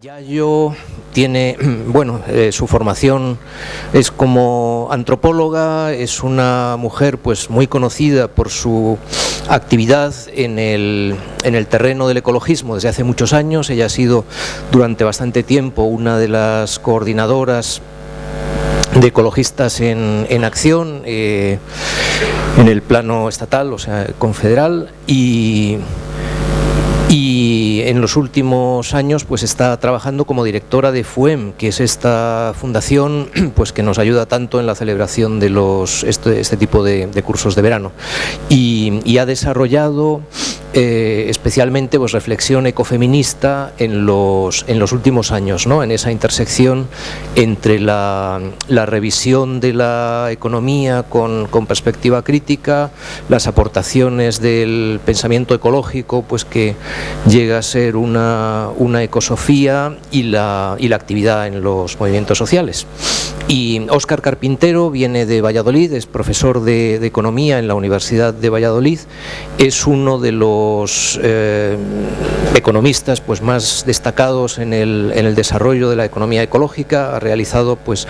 Yayo tiene, bueno, eh, su formación es como antropóloga, es una mujer pues muy conocida por su actividad en el, en el terreno del ecologismo desde hace muchos años. Ella ha sido durante bastante tiempo una de las coordinadoras de ecologistas en, en acción eh, en el plano estatal, o sea, confederal, y y en los últimos años pues está trabajando como directora de FUEM, que es esta fundación pues que nos ayuda tanto en la celebración de los este, este tipo de, cursos de verano. Y ha desarrollado eh, especialmente pues, reflexión ecofeminista en los, en los últimos años, ¿no? en esa intersección entre la, la revisión de la economía con, con, perspectiva crítica, las aportaciones del pensamiento ecológico, pues que llega a ser una, una ecosofía y la, y la actividad en los movimientos sociales. Y Óscar Carpintero viene de Valladolid, es profesor de, de, Economía en la Universidad de Valladolid, es uno de los eh, economistas pues, más destacados en el, desarrollo de la economía ecológica, ha realizado pues,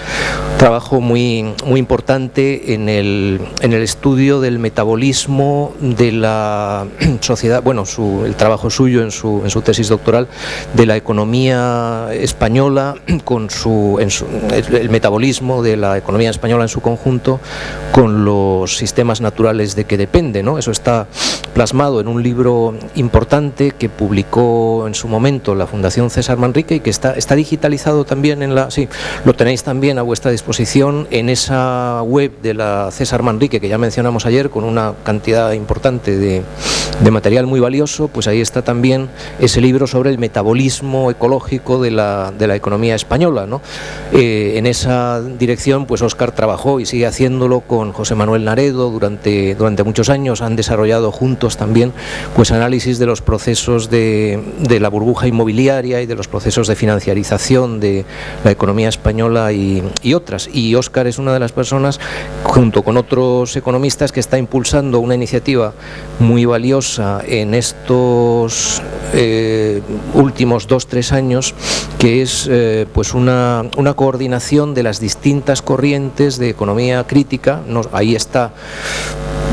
trabajo muy, muy importante en el, en el estudio del metabolismo de la sociedad, bueno, su, el trabajo suyo en su, en su tesis doctoral de la economía española con su, su el metabolismo de la economía española en su conjunto con los sistemas naturales de que depende. ¿no? Eso está plasmado en un libro importante que publicó en su momento la Fundación César Manrique y que está, está digitalizado también en la... Sí, lo tenéis también a vuestra disposición en esa web de la César Manrique que ya mencionamos ayer con una cantidad importante de, de material muy valioso, pues ahí está también ese libro sobre el metabolismo ecológico de la, de la economía española. ¿no? Eh, en esa dirección, pues Óscar trabajó y sigue haciéndolo con José Manuel Naredo durante, durante muchos años. Han desarrollado juntos también pues análisis de los procesos de, la burbuja inmobiliaria y de los procesos de financiarización de la economía española y, y otras. Y Óscar es una de las personas, junto con otros economistas, que está impulsando una iniciativa muy valiosa en estos eh, últimos dos, tres años, que es eh, pues una, coordinación de las distintas corrientes de economía crítica, ahí está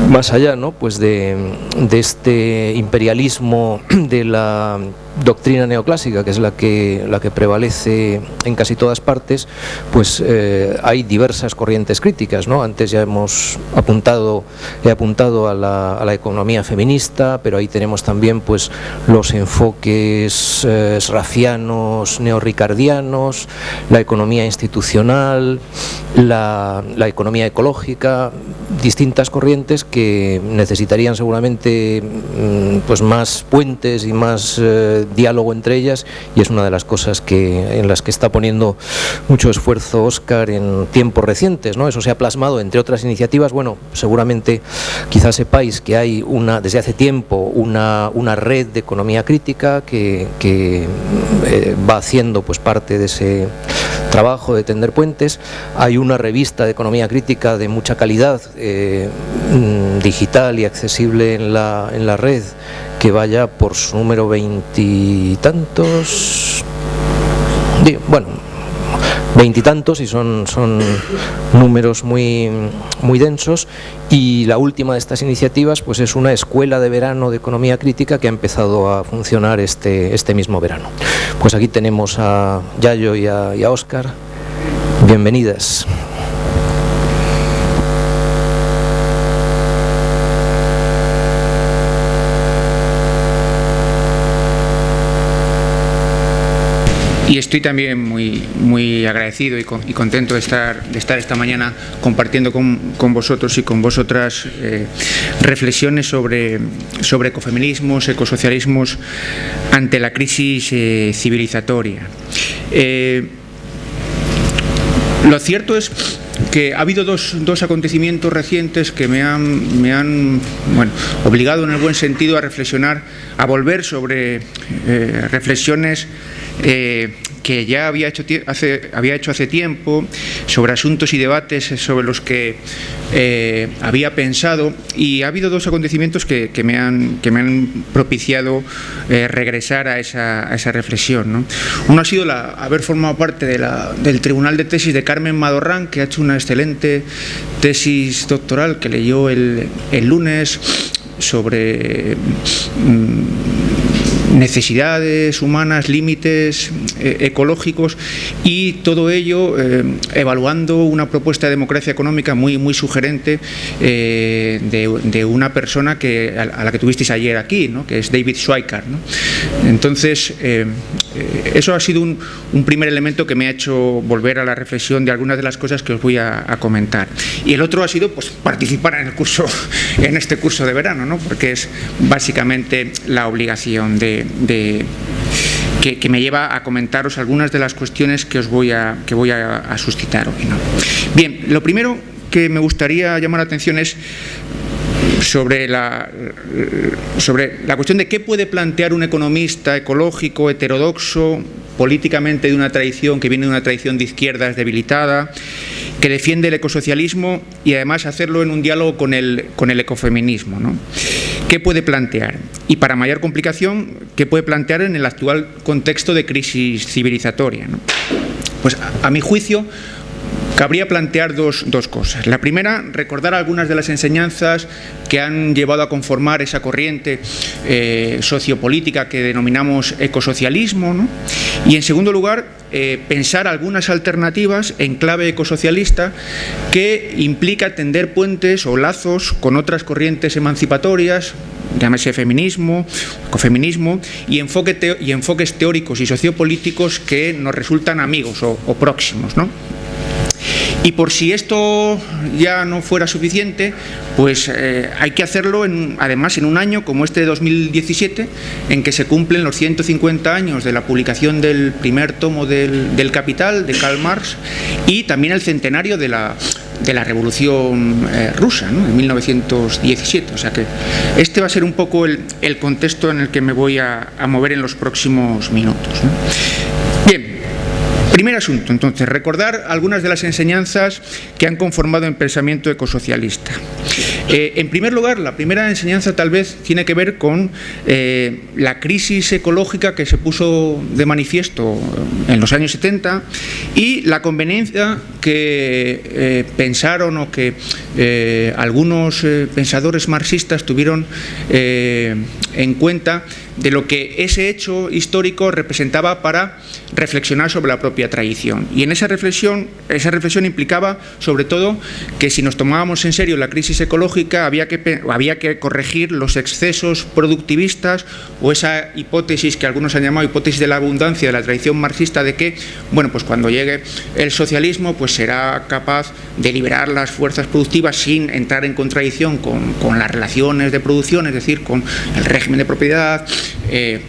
más allá ¿no? pues de, de este imperialismo de la doctrina neoclásica, que es la que, la que prevalece en casi todas partes, pues eh, hay diversas corrientes críticas. ¿no? Antes ya hemos apuntado, he apuntado a la, a la economía feminista, pero ahí tenemos también pues, los enfoques eh, rafianos, neorricardianos, la economía institucional, la, la economía ecológica, distintas corrientes que necesitarían seguramente pues, más puentes y más eh, diálogo entre ellas y es una de las cosas que, en las que está poniendo mucho esfuerzo Oscar en tiempos recientes. ¿no? Eso se ha plasmado, entre otras iniciativas, bueno, seguramente quizás sepáis que hay una, desde hace tiempo una, una red de economía crítica que, que eh, va haciendo pues, parte de ese trabajo de tender puentes. Hay una revista de economía crítica de mucha calidad, eh, digital y accesible en la, en la red, que vaya por su número veintitantos, bueno, veintitantos y son, son números muy, muy densos y la última de estas iniciativas pues es una escuela de verano de economía crítica que ha empezado a funcionar este, este mismo verano. Pues aquí tenemos a Yayo y a, y a Oscar. Bienvenidas. Y estoy también muy, muy agradecido y, con, y contento de estar, de estar esta mañana compartiendo con, con vosotros y con vosotras eh, reflexiones sobre, sobre ecofeminismos, ecosocialismos ante la crisis eh, civilizatoria. Eh, lo cierto es que ha habido dos, dos acontecimientos recientes que me han, me han bueno, obligado en el buen sentido a reflexionar, a volver sobre reflexiones eh, que ya había hecho, hace, había hecho hace tiempo, sobre asuntos y debates sobre los que eh, había pensado y ha habido dos acontecimientos que, me, han, que me han propiciado eh, regresar a esa, esa reflexión. Uno ha sido la, haber formado parte de del Tribunal de Tesis de Carmen Madorrán, que ha hecho una excelente tesis doctoral que leyó el, el lunes sobre... Mm, necesidades humanas, límites eh, ecológicos y todo ello eh, evaluando una propuesta de democracia económica muy, muy sugerente eh, de, una persona que, a, la que tuvisteis ayer aquí, ¿no? que es David Schweikart. Entonces, eso ha sido un, primer elemento que me ha hecho volver a la reflexión de algunas de las cosas que os voy a, comentar. Y el otro ha sido pues, participar en el curso, en este curso de verano, ¿no? porque es básicamente la obligación de, que, me lleva a comentaros algunas de las cuestiones que os voy a, que voy a, suscitar hoy. Bien, lo primero que me gustaría llamar la atención es sobre la, sobre la cuestión de qué puede plantear un economista ecológico, heterodoxo, políticamente de una tradición que viene de una tradición de izquierdas debilitada, que defiende el ecosocialismo y además hacerlo en un diálogo con el, con el ecofeminismo. ¿no? ¿Qué puede plantear? Y para mayor complicación, ¿qué puede plantear en el actual contexto de crisis civilizatoria? Pues a mi juicio, Cabría plantear dos, cosas. La primera, recordar algunas de las enseñanzas que han llevado a conformar esa corriente eh, sociopolítica que denominamos ecosocialismo. Y en segundo lugar, eh, pensar algunas alternativas en clave ecosocialista que implica tender puentes o lazos con otras corrientes emancipatorias, llámese feminismo, ecofeminismo, y, enfoque y enfoques teóricos y sociopolíticos que nos resultan amigos o, o próximos. ¿no? Y por si esto ya no fuera suficiente, pues eh, hay que hacerlo en, además en un año como este de 2017, en que se cumplen los 150 años de la publicación del primer tomo del, Capital, de Karl Marx, y también el centenario de la, de la Revolución eh, Rusa, ¿no? en 1917. O sea que este va a ser un poco el, contexto en el que me voy a, mover en los próximos minutos. Primer asunto, entonces, recordar algunas de las enseñanzas que han conformado el pensamiento ecosocialista. Eh, en primer lugar, la primera enseñanza tal vez tiene que ver con eh, la crisis ecológica que se puso de manifiesto en los años 70 y la conveniencia que eh, pensaron o que algunos pensadores marxistas tuvieron en cuenta de lo que ese hecho histórico representaba para reflexionar sobre la propia tradición. Y en esa reflexión, esa reflexión implicaba sobre todo que si nos tomábamos en serio la crisis ecológica había que, había que corregir los excesos productivistas o esa hipótesis que algunos han llamado hipótesis de la abundancia de la tradición marxista de que, bueno, pues cuando llegue el socialismo pues será capaz de liberar las fuerzas productivas sin entrar en contradicción con, con las relaciones de producción, es decir, con el régimen de propiedad, eh,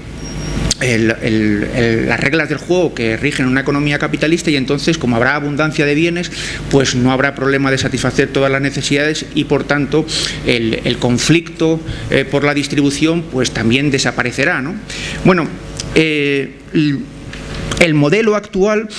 las reglas del juego que rigen una economía capitalista y entonces como habrá abundancia de bienes pues no habrá problema de satisfacer todas las necesidades y por tanto el, conflicto eh, por la distribución pues también desaparecerá bueno eh, el modelo actual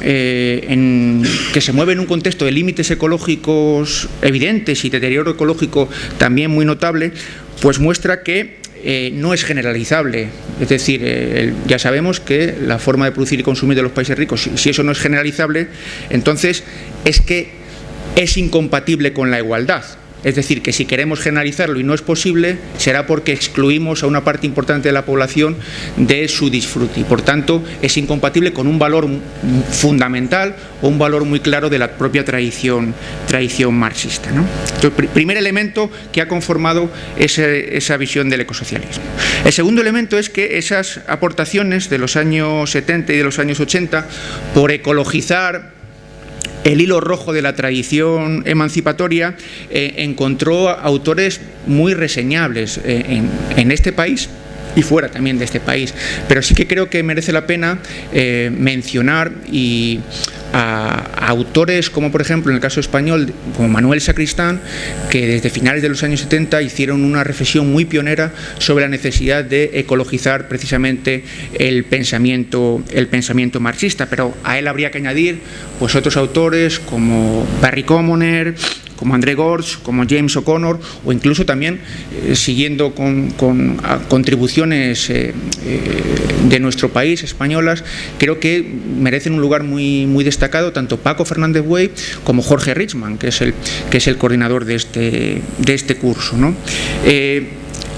que se mueve en un contexto de límites ecológicos evidentes y deterioro ecológico también muy notable, pues muestra que eh, no es generalizable. Es decir, eh, ya sabemos que la forma de producir y consumir de los países ricos, si, eso no es generalizable, entonces es que es incompatible con la igualdad. Es decir, que si queremos generalizarlo y no es posible, será porque excluimos a una parte importante de la población de su disfrute y por tanto es incompatible con un valor fundamental o un valor muy claro de la propia tradición, tradición marxista. ¿no? Primer elemento que ha conformado esa visión del ecosocialismo. El segundo elemento es que esas aportaciones de los años 70 y de los años 80 por ecologizar el hilo rojo de la tradición emancipatoria, eh, encontró autores muy reseñables eh, en, este país y fuera también de este país. Pero sí que creo que merece la pena eh, mencionar y a, autores como por ejemplo en el caso español, como Manuel Sacristán, que desde finales de los años 70 hicieron una reflexión muy pionera sobre la necesidad de ecologizar precisamente el pensamiento, el pensamiento marxista, pero a él habría que añadir pues otros autores como Barry Commoner, como André Gorge, como James O'Connor, o incluso también eh, siguiendo con, contribuciones eh, eh, de nuestro país, españolas, creo que merecen un lugar muy, muy destacado tanto Paco Fernández Buey como Jorge Richman, que es el, que es el coordinador de este, de este curso. ¿no?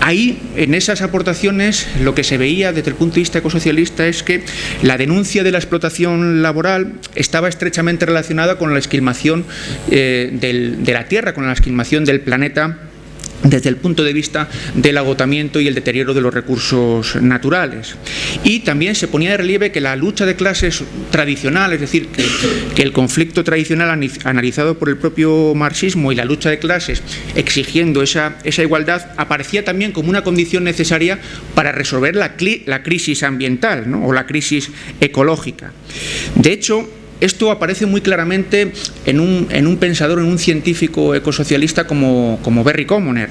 Ahí, en esas aportaciones, lo que se veía desde el punto de vista ecosocialista es que la denuncia de la explotación laboral estaba estrechamente relacionada con la esquilmación eh, de la Tierra, con la esquilmación del planeta desde el punto de vista del agotamiento y el deterioro de los recursos naturales. Y también se ponía de relieve que la lucha de clases tradicional, es decir, que, el conflicto tradicional analizado por el propio marxismo y la lucha de clases exigiendo esa, igualdad, aparecía también como una condición necesaria para resolver la, crisis ambiental o la crisis ecológica. De hecho, esto aparece muy claramente en un, pensador, en un científico ecosocialista como, Barry Commoner,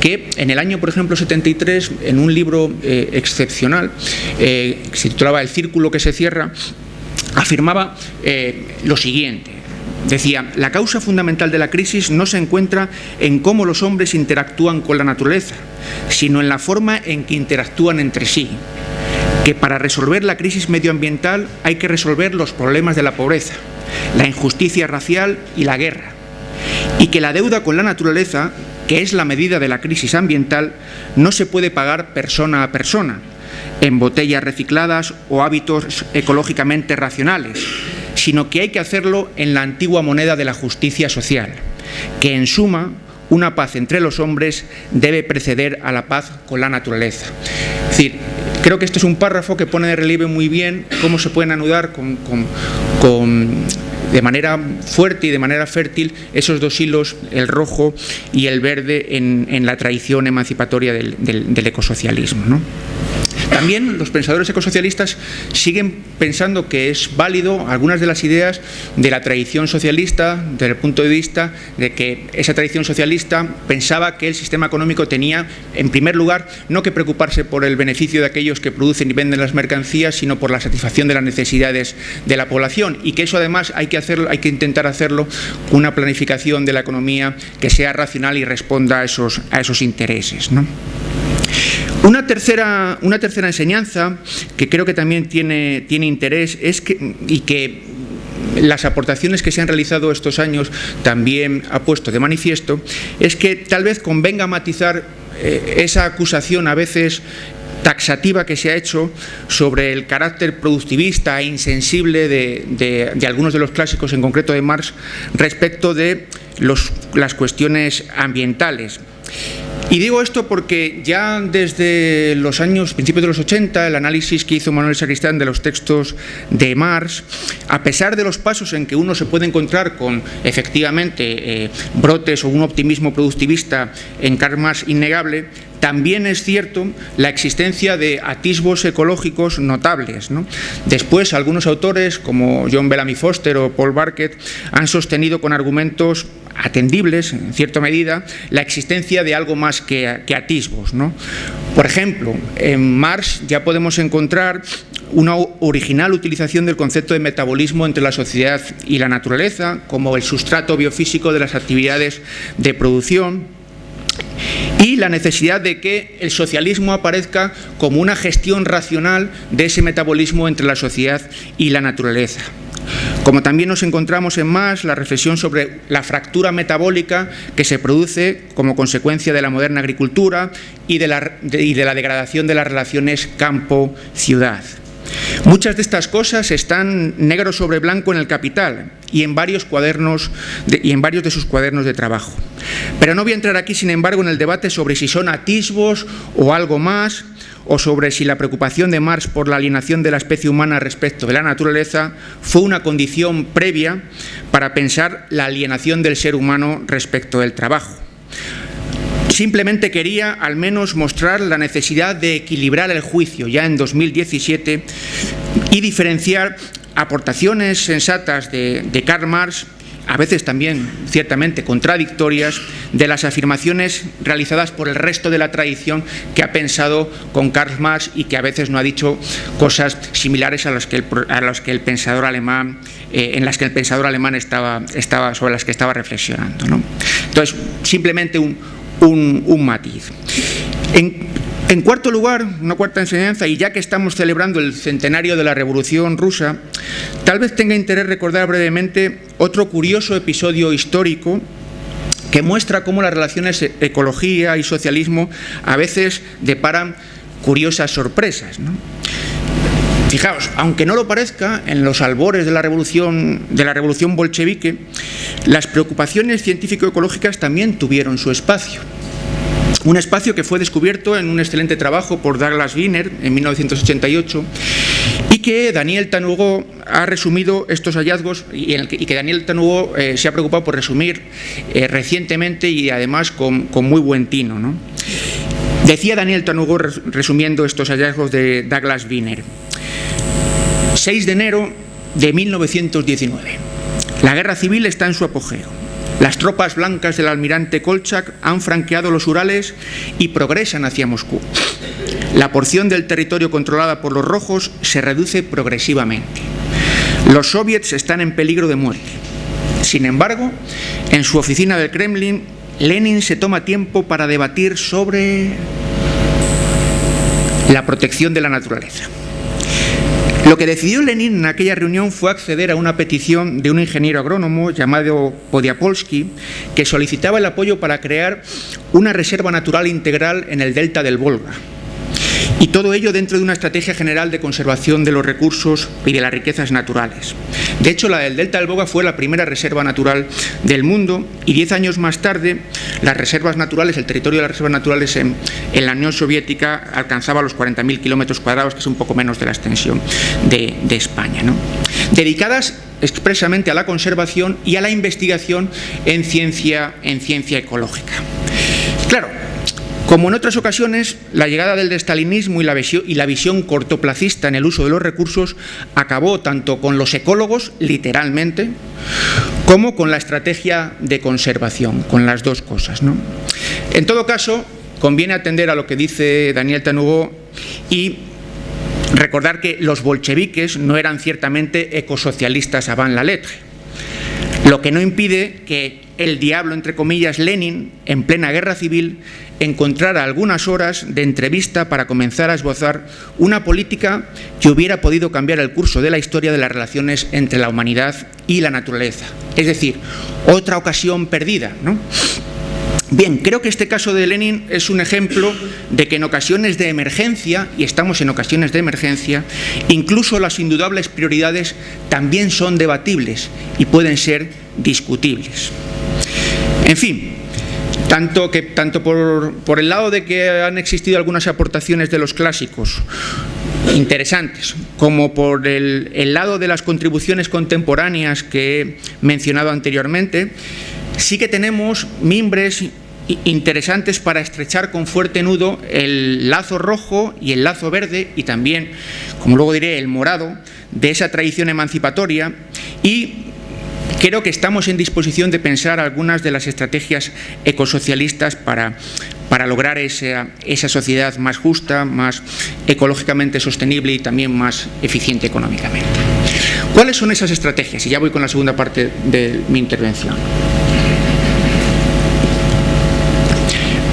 que en el año, por ejemplo, 73, en un libro eh, excepcional, eh, que se titulaba El círculo que se cierra, afirmaba eh, lo siguiente. Decía, la causa fundamental de la crisis no se encuentra en cómo los hombres interactúan con la naturaleza, sino en la forma en que interactúan entre sí que para resolver la crisis medioambiental hay que resolver los problemas de la pobreza, la injusticia racial y la guerra, y que la deuda con la naturaleza, que es la medida de la crisis ambiental, no se puede pagar persona a persona, en botellas recicladas o hábitos ecológicamente racionales, sino que hay que hacerlo en la antigua moneda de la justicia social, que en suma una paz entre los hombres debe preceder a la paz con la naturaleza. Es decir, Creo que este es un párrafo que pone de relieve muy bien cómo se pueden anudar de manera fuerte y de manera fértil esos dos hilos, el rojo y el verde, en, la tradición emancipatoria del, del ecosocialismo. También los pensadores ecosocialistas siguen pensando que es válido algunas de las ideas de la tradición socialista desde el punto de vista de que esa tradición socialista pensaba que el sistema económico tenía, en primer lugar, no que preocuparse por el beneficio de aquellos que producen y venden las mercancías, sino por la satisfacción de las necesidades de la población y que eso además hay que, hacerlo, hay que intentar hacerlo con una planificación de la economía que sea racional y responda a esos, a esos intereses. Una tercera, una tercera enseñanza que creo que también tiene, tiene interés es que, y que las aportaciones que se han realizado estos años también ha puesto de manifiesto es que tal vez convenga matizar eh, esa acusación a veces taxativa que se ha hecho sobre el carácter productivista e insensible de, de, algunos de los clásicos, en concreto de Marx, respecto de los, las cuestiones ambientales. Y digo esto porque ya desde los años, principios de los 80, el análisis que hizo Manuel Sacristán de los textos de Marx, a pesar de los pasos en que uno se puede encontrar con efectivamente eh, brotes o un optimismo productivista en Karl innegable, también es cierto la existencia de atisbos ecológicos notables. Después, algunos autores, como John Bellamy Foster o Paul Barkett, han sostenido con argumentos atendibles, en cierta medida, la existencia de algo más que, atisbos. Por ejemplo, en Marx ya podemos encontrar una original utilización del concepto de metabolismo entre la sociedad y la naturaleza, como el sustrato biofísico de las actividades de producción, y la necesidad de que el socialismo aparezca como una gestión racional de ese metabolismo entre la sociedad y la naturaleza. Como también nos encontramos en más la reflexión sobre la fractura metabólica que se produce como consecuencia de la moderna agricultura y de la, degradación de las relaciones campo-ciudad. Muchas de estas cosas están negro sobre blanco en el Capital y en varios cuadernos y en varios de sus cuadernos de trabajo. Pero no voy a entrar aquí, sin embargo, en el debate sobre si son atisbos o algo más, o sobre si la preocupación de Marx por la alienación de la especie humana respecto de la naturaleza fue una condición previa para pensar la alienación del ser humano respecto del trabajo. Simplemente quería al menos mostrar la necesidad de equilibrar el juicio ya en 2017 y diferenciar aportaciones sensatas de, de Karl Marx a veces también ciertamente contradictorias, de las afirmaciones realizadas por el resto de la tradición que ha pensado con Karl Marx y que a veces no ha dicho cosas similares a las que el, pensador alemán, eh, en las que el pensador alemán estaba, sobre las que estaba reflexionando. Entonces, simplemente un, matiz. Cuarto lugar, una cuarta enseñanza, y ya que estamos celebrando el centenario de la Revolución Rusa, tal vez tenga interés recordar brevemente otro curioso episodio histórico que muestra cómo las relaciones e-, ecología y socialismo a veces deparan curiosas sorpresas. Fijaos, aunque no lo parezca, en los albores de la revolución, de la revolución bolchevique, las preocupaciones científico-ecológicas también tuvieron su espacio. Un espacio que fue descubierto en un excelente trabajo por Douglas Wiener en 1988 y que Daniel Tanugo ha resumido estos hallazgos y, que Daniel Tanugo eh, se ha preocupado por resumir eh, recientemente y además con, muy buen tino. Decía Daniel Tanugo resumiendo estos hallazgos de Douglas Wiener. 6 de enero de 1919. La guerra civil está en su apogeo. Las tropas blancas del almirante Kolchak han franqueado los Urales y progresan hacia Moscú. La porción del territorio controlada por los rojos se reduce progresivamente. Los soviets están en peligro de muerte. Sin embargo, en su oficina del Kremlin, Lenin se toma tiempo para debatir sobre la protección de la naturaleza. Lo que decidió Lenin en aquella reunión fue acceder a una petición de un ingeniero agrónomo llamado Podiapolsky, que solicitaba el apoyo para crear una reserva natural integral en el delta del Volga, y todo ello dentro de una estrategia general de conservación de los recursos y de las riquezas naturales. De hecho, la del Delta del Boga fue la primera reserva natural del mundo y diez años más tarde las reservas naturales, el territorio de las reservas naturales en, la Unión Soviética alcanzaba los 40.000 kilómetros cuadrados, que es un poco menos de la extensión de, España. Dedicadas expresamente a la conservación y a la investigación en ciencia, en ciencia ecológica. Claro, como en otras ocasiones, la llegada del destalinismo y la, visión, y la visión cortoplacista en el uso de los recursos acabó tanto con los ecólogos, literalmente, como con la estrategia de conservación, con las dos cosas. En todo caso, conviene atender a lo que dice Daniel Tanugo y recordar que los bolcheviques no eran ciertamente ecosocialistas avant la lettre, lo que no impide que el diablo, entre comillas, Lenin, en plena guerra civil, encontrar algunas horas de entrevista para comenzar a esbozar una política que hubiera podido cambiar el curso de la historia de las relaciones entre la humanidad y la naturaleza. Es decir, otra ocasión perdida, ¿no? Bien, creo que este caso de Lenin es un ejemplo de que en ocasiones de emergencia, y estamos en ocasiones de emergencia, incluso las indudables prioridades también son debatibles y pueden ser discutibles. En fin, tanto, que, tanto por, el lado de que han existido algunas aportaciones de los clásicos interesantes, como por el, el lado de las contribuciones contemporáneas que he mencionado anteriormente, sí que tenemos mimbres interesantes para estrechar con fuerte nudo el lazo rojo y el lazo verde y también, como luego diré, el morado de esa tradición emancipatoria y Creo que estamos en disposición de pensar algunas de las estrategias ecosocialistas para, para lograr esa, esa sociedad más justa, más ecológicamente sostenible y también más eficiente económicamente. ¿Cuáles son esas estrategias? Y ya voy con la segunda parte de mi intervención.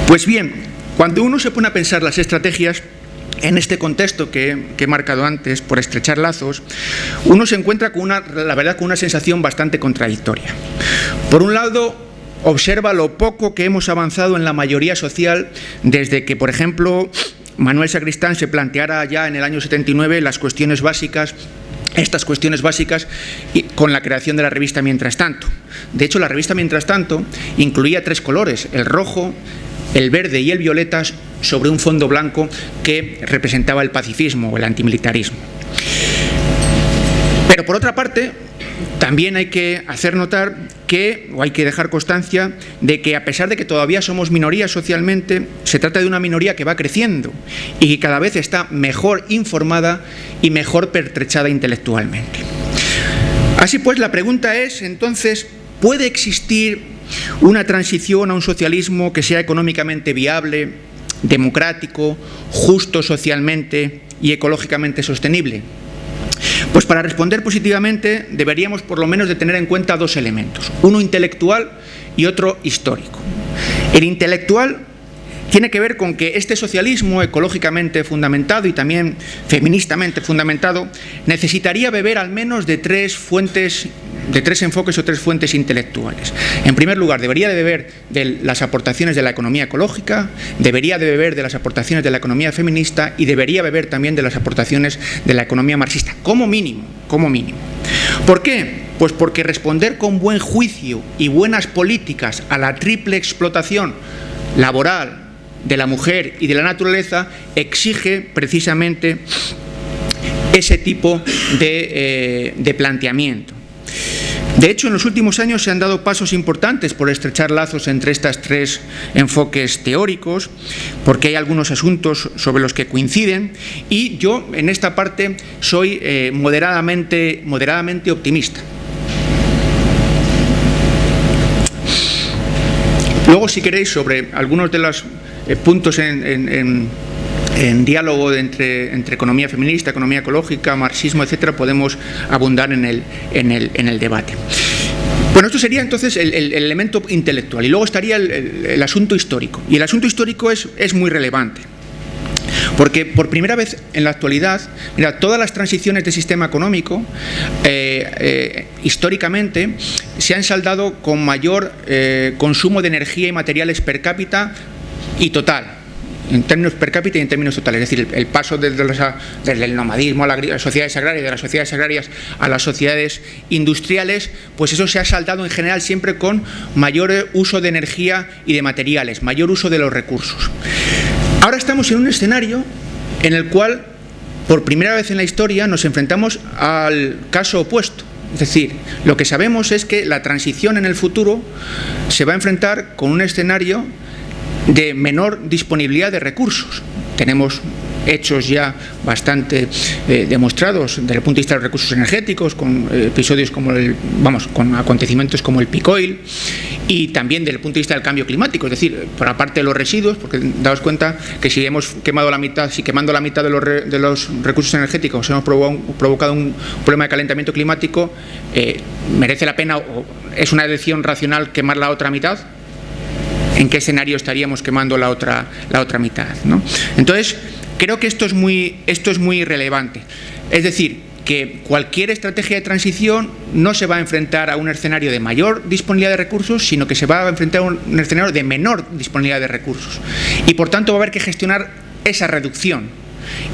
Pues bien, cuando uno se pone a pensar las estrategias, en este contexto que, he marcado antes, por estrechar lazos, uno se encuentra con una, la verdad, con una sensación bastante contradictoria. Por un lado, observa lo poco que hemos avanzado en la mayoría social desde que, por ejemplo, Manuel Sacristán se planteara ya en el año 79 las cuestiones básicas estas cuestiones básicas con la creación de la revista Mientras Tanto. De hecho, la revista Mientras Tanto incluía tres colores, el rojo, el verde y el violeta sobre un fondo blanco que representaba el pacifismo o el antimilitarismo. Pero por otra parte, también hay que hacer notar que, o hay que dejar constancia, de que a pesar de que todavía somos minoría socialmente, se trata de una minoría que va creciendo y que cada vez está mejor informada y mejor pertrechada intelectualmente. Así pues, la pregunta es, entonces, ¿puede existir una transición a un socialismo que sea económicamente viable, democrático, justo socialmente y ecológicamente sostenible? Pues para responder positivamente deberíamos por lo menos de tener en cuenta dos elementos, uno intelectual y otro histórico. El intelectual tiene que ver con que este socialismo ecológicamente fundamentado y también feministamente fundamentado necesitaría beber al menos de tres fuentes de tres enfoques o tres fuentes intelectuales. En primer lugar, debería de beber de las aportaciones de la economía ecológica, debería de beber de las aportaciones de la economía feminista y debería beber también de las aportaciones de la economía marxista, como mínimo, como mínimo. ¿Por qué? Pues porque responder con buen juicio y buenas políticas a la triple explotación laboral, de la mujer y de la naturaleza exige precisamente ese tipo de, eh, planteamiento. De hecho, en los últimos años se han dado pasos importantes por estrechar lazos entre estos tres enfoques teóricos, porque hay algunos asuntos sobre los que coinciden, y yo en esta parte soy eh, moderadamente, moderadamente optimista. Luego, si queréis, sobre algunos de los eh, puntos en, diálogo entre, economía feminista, economía ecológica, marxismo, etcétera, podemos abundar en el, en el, debate. Bueno, esto sería entonces el, elemento intelectual y luego estaría el, asunto histórico. Y el asunto histórico es, es muy relevante. Porque por primera vez en la actualidad, mira, todas las transiciones del sistema económico eh, eh, históricamente se han saldado con mayor consumo de energía y materiales per cápita y total, en términos per cápita y en términos totales. Es decir, el, paso desde, el nomadismo a las sociedades agrarias, de las sociedades agrarias a las sociedades industriales, pues eso se ha saldado en general siempre con mayor uso de energía y de materiales, mayor uso de los recursos. Ahora estamos en un escenario en el cual, por primera vez en la historia, nos enfrentamos al caso opuesto. Es decir, lo que sabemos es que la transición en el futuro se va a enfrentar con un escenario de menor disponibilidad de recursos. Tenemos hechos ya bastante eh, demostrados desde el punto de vista de los recursos energéticos, con eh, episodios como el, vamos, con acontecimientos como el picoil y también desde el punto de vista del cambio climático, es decir, por aparte de los residuos, porque daos cuenta que si hemos quemado la mitad, si quemando la mitad de los, de los recursos energéticos hemos provocado un problema de calentamiento climático, eh, merece la pena o es una decisión racional quemar la otra mitad, en qué escenario estaríamos quemando la otra, la otra mitad. Entonces, creo que esto es, muy, esto es muy relevante. Es decir, que cualquier estrategia de transición no se va a enfrentar a un escenario de mayor disponibilidad de recursos, sino que se va a enfrentar a un escenario de menor disponibilidad de recursos. Y por tanto va a haber que gestionar esa reducción.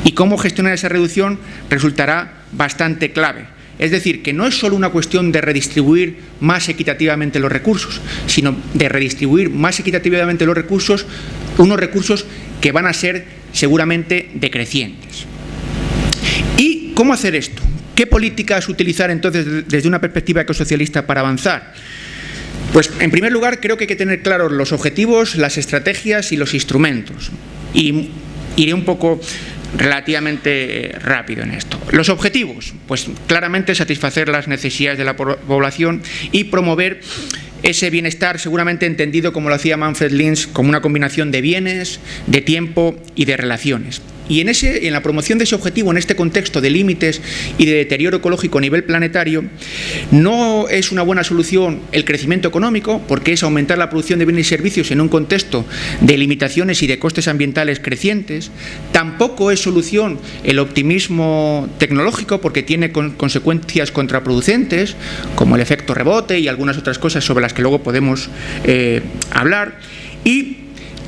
Y cómo gestionar esa reducción resultará bastante clave. Es decir, que no es solo una cuestión de redistribuir más equitativamente los recursos, sino de redistribuir más equitativamente los recursos, unos recursos que van a ser seguramente decrecientes. ¿Y cómo hacer esto? ¿Qué políticas utilizar entonces desde una perspectiva ecosocialista para avanzar? Pues en primer lugar creo que hay que tener claros los objetivos, las estrategias y los instrumentos. Y iré un poco relativamente rápido en esto. Los objetivos, pues claramente satisfacer las necesidades de la población y promover ese bienestar seguramente entendido como lo hacía Manfred Lins como una combinación de bienes, de tiempo y de relaciones. Y en, ese, en la promoción de ese objetivo, en este contexto de límites y de deterioro ecológico a nivel planetario, no es una buena solución el crecimiento económico, porque es aumentar la producción de bienes y servicios en un contexto de limitaciones y de costes ambientales crecientes. Tampoco es solución el optimismo tecnológico, porque tiene consecuencias contraproducentes, como el efecto rebote y algunas otras cosas sobre las que luego podemos eh, hablar. Y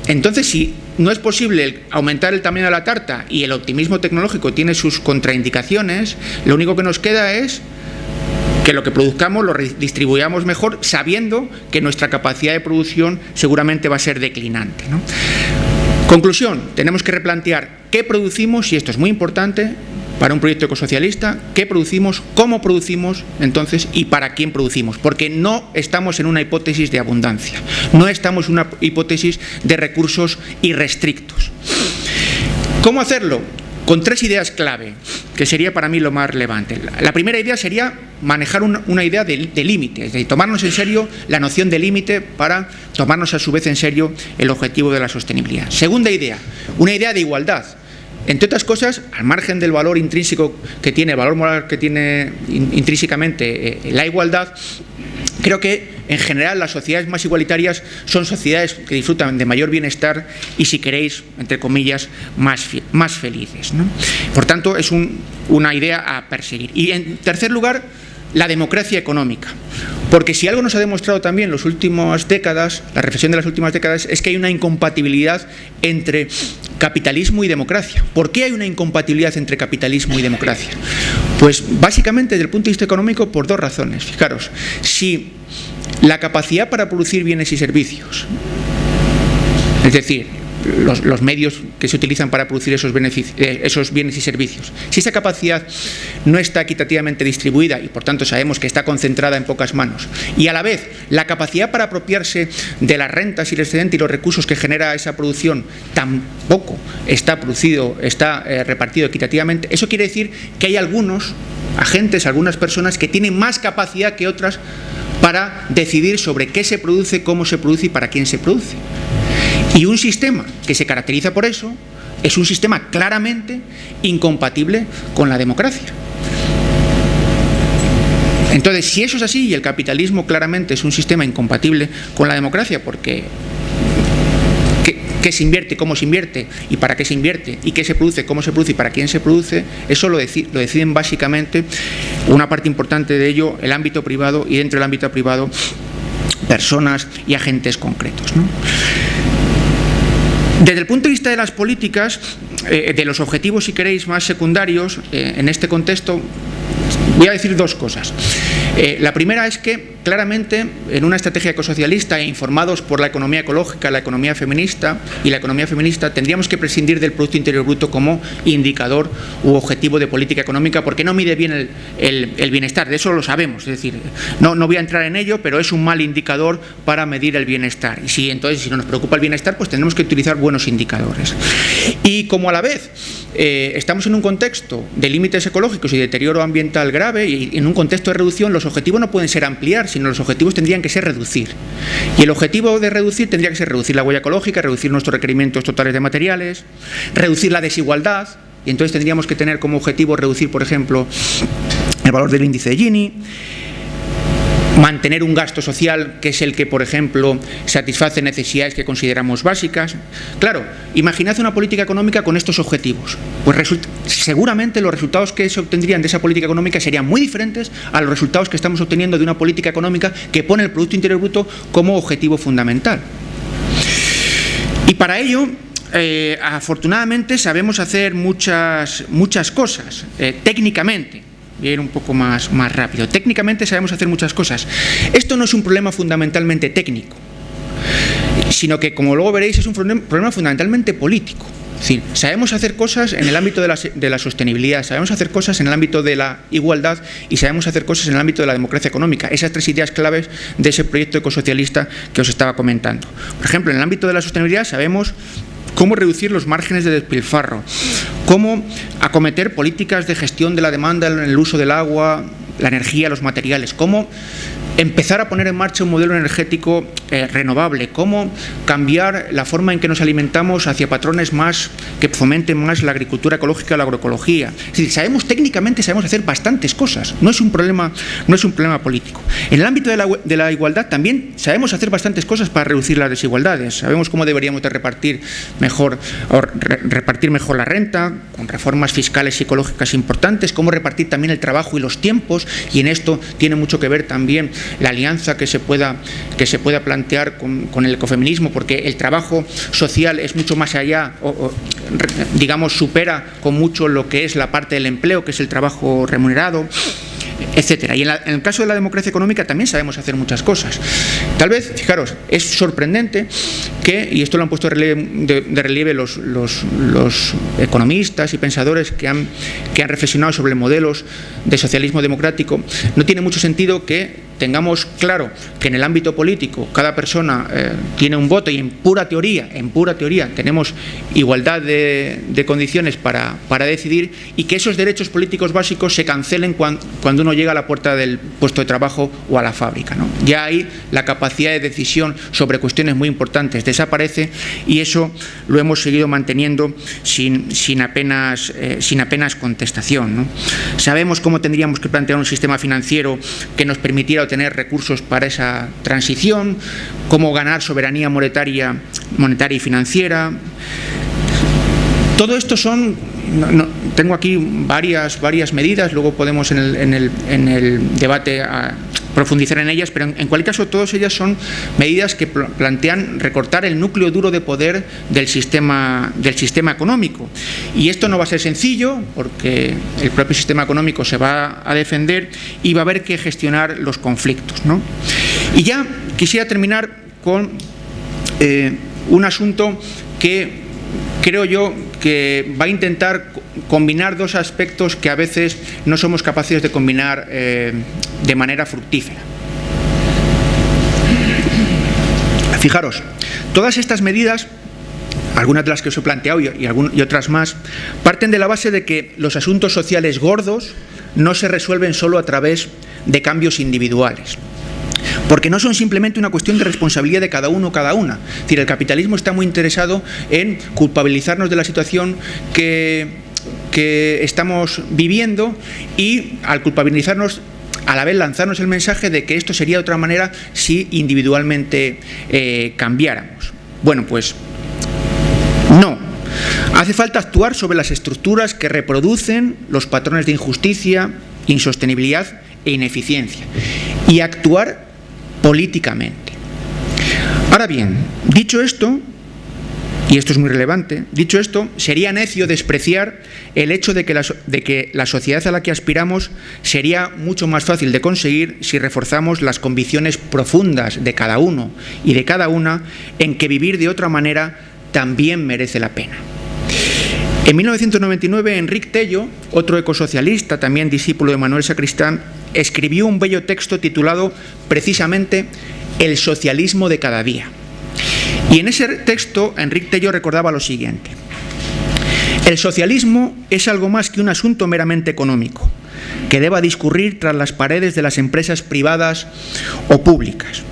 entonces, si no es posible aumentar el tamaño de la tarta y el optimismo tecnológico tiene sus contraindicaciones, lo único que nos queda es que lo que produzcamos lo distribuyamos mejor sabiendo que nuestra capacidad de producción seguramente va a ser declinante. Conclusión, tenemos que replantear qué producimos, y esto es muy importante, para un proyecto ecosocialista, qué producimos, cómo producimos, entonces, y para quién producimos, porque no estamos en una hipótesis de abundancia, no estamos en una hipótesis de recursos irrestrictos. ¿Cómo hacerlo? con tres ideas clave, que sería para mí lo más relevante. La primera idea sería manejar una, idea de, límite, es decir, tomarnos en serio la noción de límite para tomarnos a su vez en serio el objetivo de la sostenibilidad. Segunda idea, una idea de igualdad. Entre otras cosas, al margen del valor intrínseco que tiene, valor moral que tiene intrínsecamente eh, la igualdad, Creo que en general las sociedades más igualitarias son sociedades que disfrutan de mayor bienestar y, si queréis, entre comillas, más, más felices. Por tanto, es una idea a perseguir. Y en tercer lugar, la democracia económica. Porque si algo nos ha demostrado también las últimas décadas, la reflexión de las últimas décadas, es que hay una incompatibilidad entre capitalismo y democracia. ¿Por qué hay una incompatibilidad entre capitalismo y democracia? Pues básicamente desde el punto de vista económico por dos razones. Fijaros, si la capacidad para producir bienes y servicios, es decir, los, medios que se utilizan para producir esos, eh, esos bienes y servicios. Si esa capacidad no está equitativamente distribuida y por tanto sabemos que está concentrada en pocas manos y a la vez la capacidad para apropiarse de las rentas y el excedente y los recursos que genera esa producción tampoco está producido, está eh, repartido equitativamente, eso quiere decir que hay algunos agentes, algunas personas que tienen más capacidad que otras para decidir sobre qué se produce, cómo se produce y para quién se produce. Y un sistema que se caracteriza por eso es un sistema claramente incompatible con la democracia. Entonces, si eso es así y el capitalismo claramente es un sistema incompatible con la democracia, porque qué, se invierte, cómo se invierte y para qué se invierte y qué se produce, cómo se produce y para quién se produce, eso lo, lo deciden básicamente una parte importante de ello el ámbito privado y dentro del ámbito privado personas y agentes concretos. Desde el punto de vista de las políticas, eh, de los objetivos, si queréis, más secundarios, eh, en este contexto, voy a decir dos cosas. Eh, la primera es que claramente en una estrategia ecosocialista e informados por la economía ecológica, la economía feminista y la economía feminista tendríamos que prescindir del Producto Interior Bruto como indicador u objetivo de política económica porque no mide bien el, bienestar, de eso lo sabemos, es decir, no, no voy a entrar en ello, pero es un mal indicador para medir el bienestar y si entonces si no nos preocupa el bienestar pues tendremos que utilizar buenos indicadores. Y como a la vez eh, estamos en un contexto de límites ecológicos y deterioro ambiental grave y en un contexto de reducción los objetivos no pueden ser ampliar, sino los objetivos tendrían que ser reducir. Y el objetivo de reducir tendría que ser reducir la huella ecológica, reducir nuestros requerimientos totales de materiales, reducir la desigualdad, y entonces tendríamos que tener como objetivo reducir, por ejemplo, el valor del índice de Gini, mantener un gasto social que es el que, por ejemplo, satisface necesidades que consideramos básicas. Claro, imaginad una política económica con estos objetivos. Pues seguramente los resultados que se obtendrían de esa política económica serían muy diferentes a los resultados que estamos obteniendo de una política económica que pone el Producto Interior Bruto como objetivo fundamental. Y para ello, eh, afortunadamente sabemos hacer muchas, muchas cosas, eh, técnicamente ir un poco más, más rápido. Técnicamente sabemos hacer muchas cosas. Esto no es un problema fundamentalmente técnico, sino que, como luego veréis, es un problema fundamentalmente político. Es decir, sabemos hacer cosas en el ámbito de la, de la, sostenibilidad, sabemos hacer cosas en el ámbito de la igualdad y sabemos hacer cosas en el ámbito de la democracia económica. Esas tres ideas claves de ese proyecto ecosocialista que os estaba comentando. Por ejemplo, en el ámbito de la sostenibilidad sabemos cómo reducir los márgenes de despilfarro, cómo acometer políticas de gestión de la demanda en el uso del agua, la energía, los materiales, cómo empezar a poner en marcha un modelo energético eh, renovable, cómo cambiar la forma en que nos alimentamos hacia patrones más que fomenten más la agricultura ecológica, la agroecología. Es decir, sabemos técnicamente sabemos hacer bastantes cosas, no es un problema, no es un problema político. En el ámbito de la, de la igualdad también sabemos hacer bastantes cosas para reducir las desigualdades. Sabemos cómo deberíamos de repartir mejor repartir mejor la renta con reformas fiscales y ecológicas importantes, cómo repartir también el trabajo y los tiempos y en esto tiene mucho que ver también la alianza que se pueda, que se pueda plantear con, el ecofeminismo, porque el trabajo social es mucho más allá, digamos, supera con mucho lo que es la parte del empleo, que es el trabajo remunerado etcétera. Y en, el caso de la democracia económica también sabemos hacer muchas cosas. Tal vez, fijaros, es sorprendente que, y esto lo han puesto de, relieve los, economistas y pensadores que han, que han reflexionado sobre modelos de socialismo democrático, no tiene mucho sentido que tengamos claro que en el ámbito político cada persona eh, tiene un voto y en pura teoría, en pura teoría, tenemos igualdad de, condiciones para, decidir y que esos derechos políticos básicos se cancelen cuando, uno llega a la puerta del puesto de trabajo o a la fábrica. Ya ahí la capacidad de decisión sobre cuestiones muy importantes desaparece y eso lo hemos seguido manteniendo sin, sin, apenas, eh, sin apenas contestación. Sabemos cómo tendríamos que plantear un sistema financiero que nos permitiera obtener recursos para esa transición, cómo ganar soberanía monetaria, monetaria y financiera. Todo esto son, tengo aquí varias, varias medidas, luego podemos en el, en el, en el debate profundizar en ellas, pero en, cualquier caso todas ellas son medidas que plantean recortar el núcleo duro de poder del sistema, del sistema económico. Y esto no va a ser sencillo porque el propio sistema económico se va a defender y va a haber que gestionar los conflictos. Y ya quisiera terminar con eh, un asunto que creo yo que va a intentar combinar dos aspectos que a veces no somos capaces de combinar eh, de manera fructífera. Fijaros, todas estas medidas, algunas de las que os he planteado y, y otras más, parten de la base de que los asuntos sociales gordos no se resuelven solo a través de cambios individuales porque no son simplemente una cuestión de responsabilidad de cada uno o cada una. Es decir, el capitalismo está muy interesado en culpabilizarnos de la situación que, estamos viviendo y al culpabilizarnos a la vez lanzarnos el mensaje de que esto sería de otra manera si individualmente eh, cambiáramos. Bueno, pues no. Hace falta actuar sobre las estructuras que reproducen los patrones de injusticia, insostenibilidad e ineficiencia y actuar políticamente. Ahora bien, dicho esto, y esto es muy relevante, dicho esto, sería necio despreciar el hecho de que, la, de que, la, sociedad a la que aspiramos sería mucho más fácil de conseguir si reforzamos las convicciones profundas de cada uno y de cada una en que vivir de otra manera también merece la pena. En 1999, Enrique Tello, otro ecosocialista, también discípulo de Manuel Sacristán, escribió un bello texto titulado precisamente El socialismo de cada día. Y en ese texto, Enrique Tello recordaba lo siguiente. El socialismo es algo más que un asunto meramente económico, que deba discurrir tras las paredes de las empresas privadas o públicas.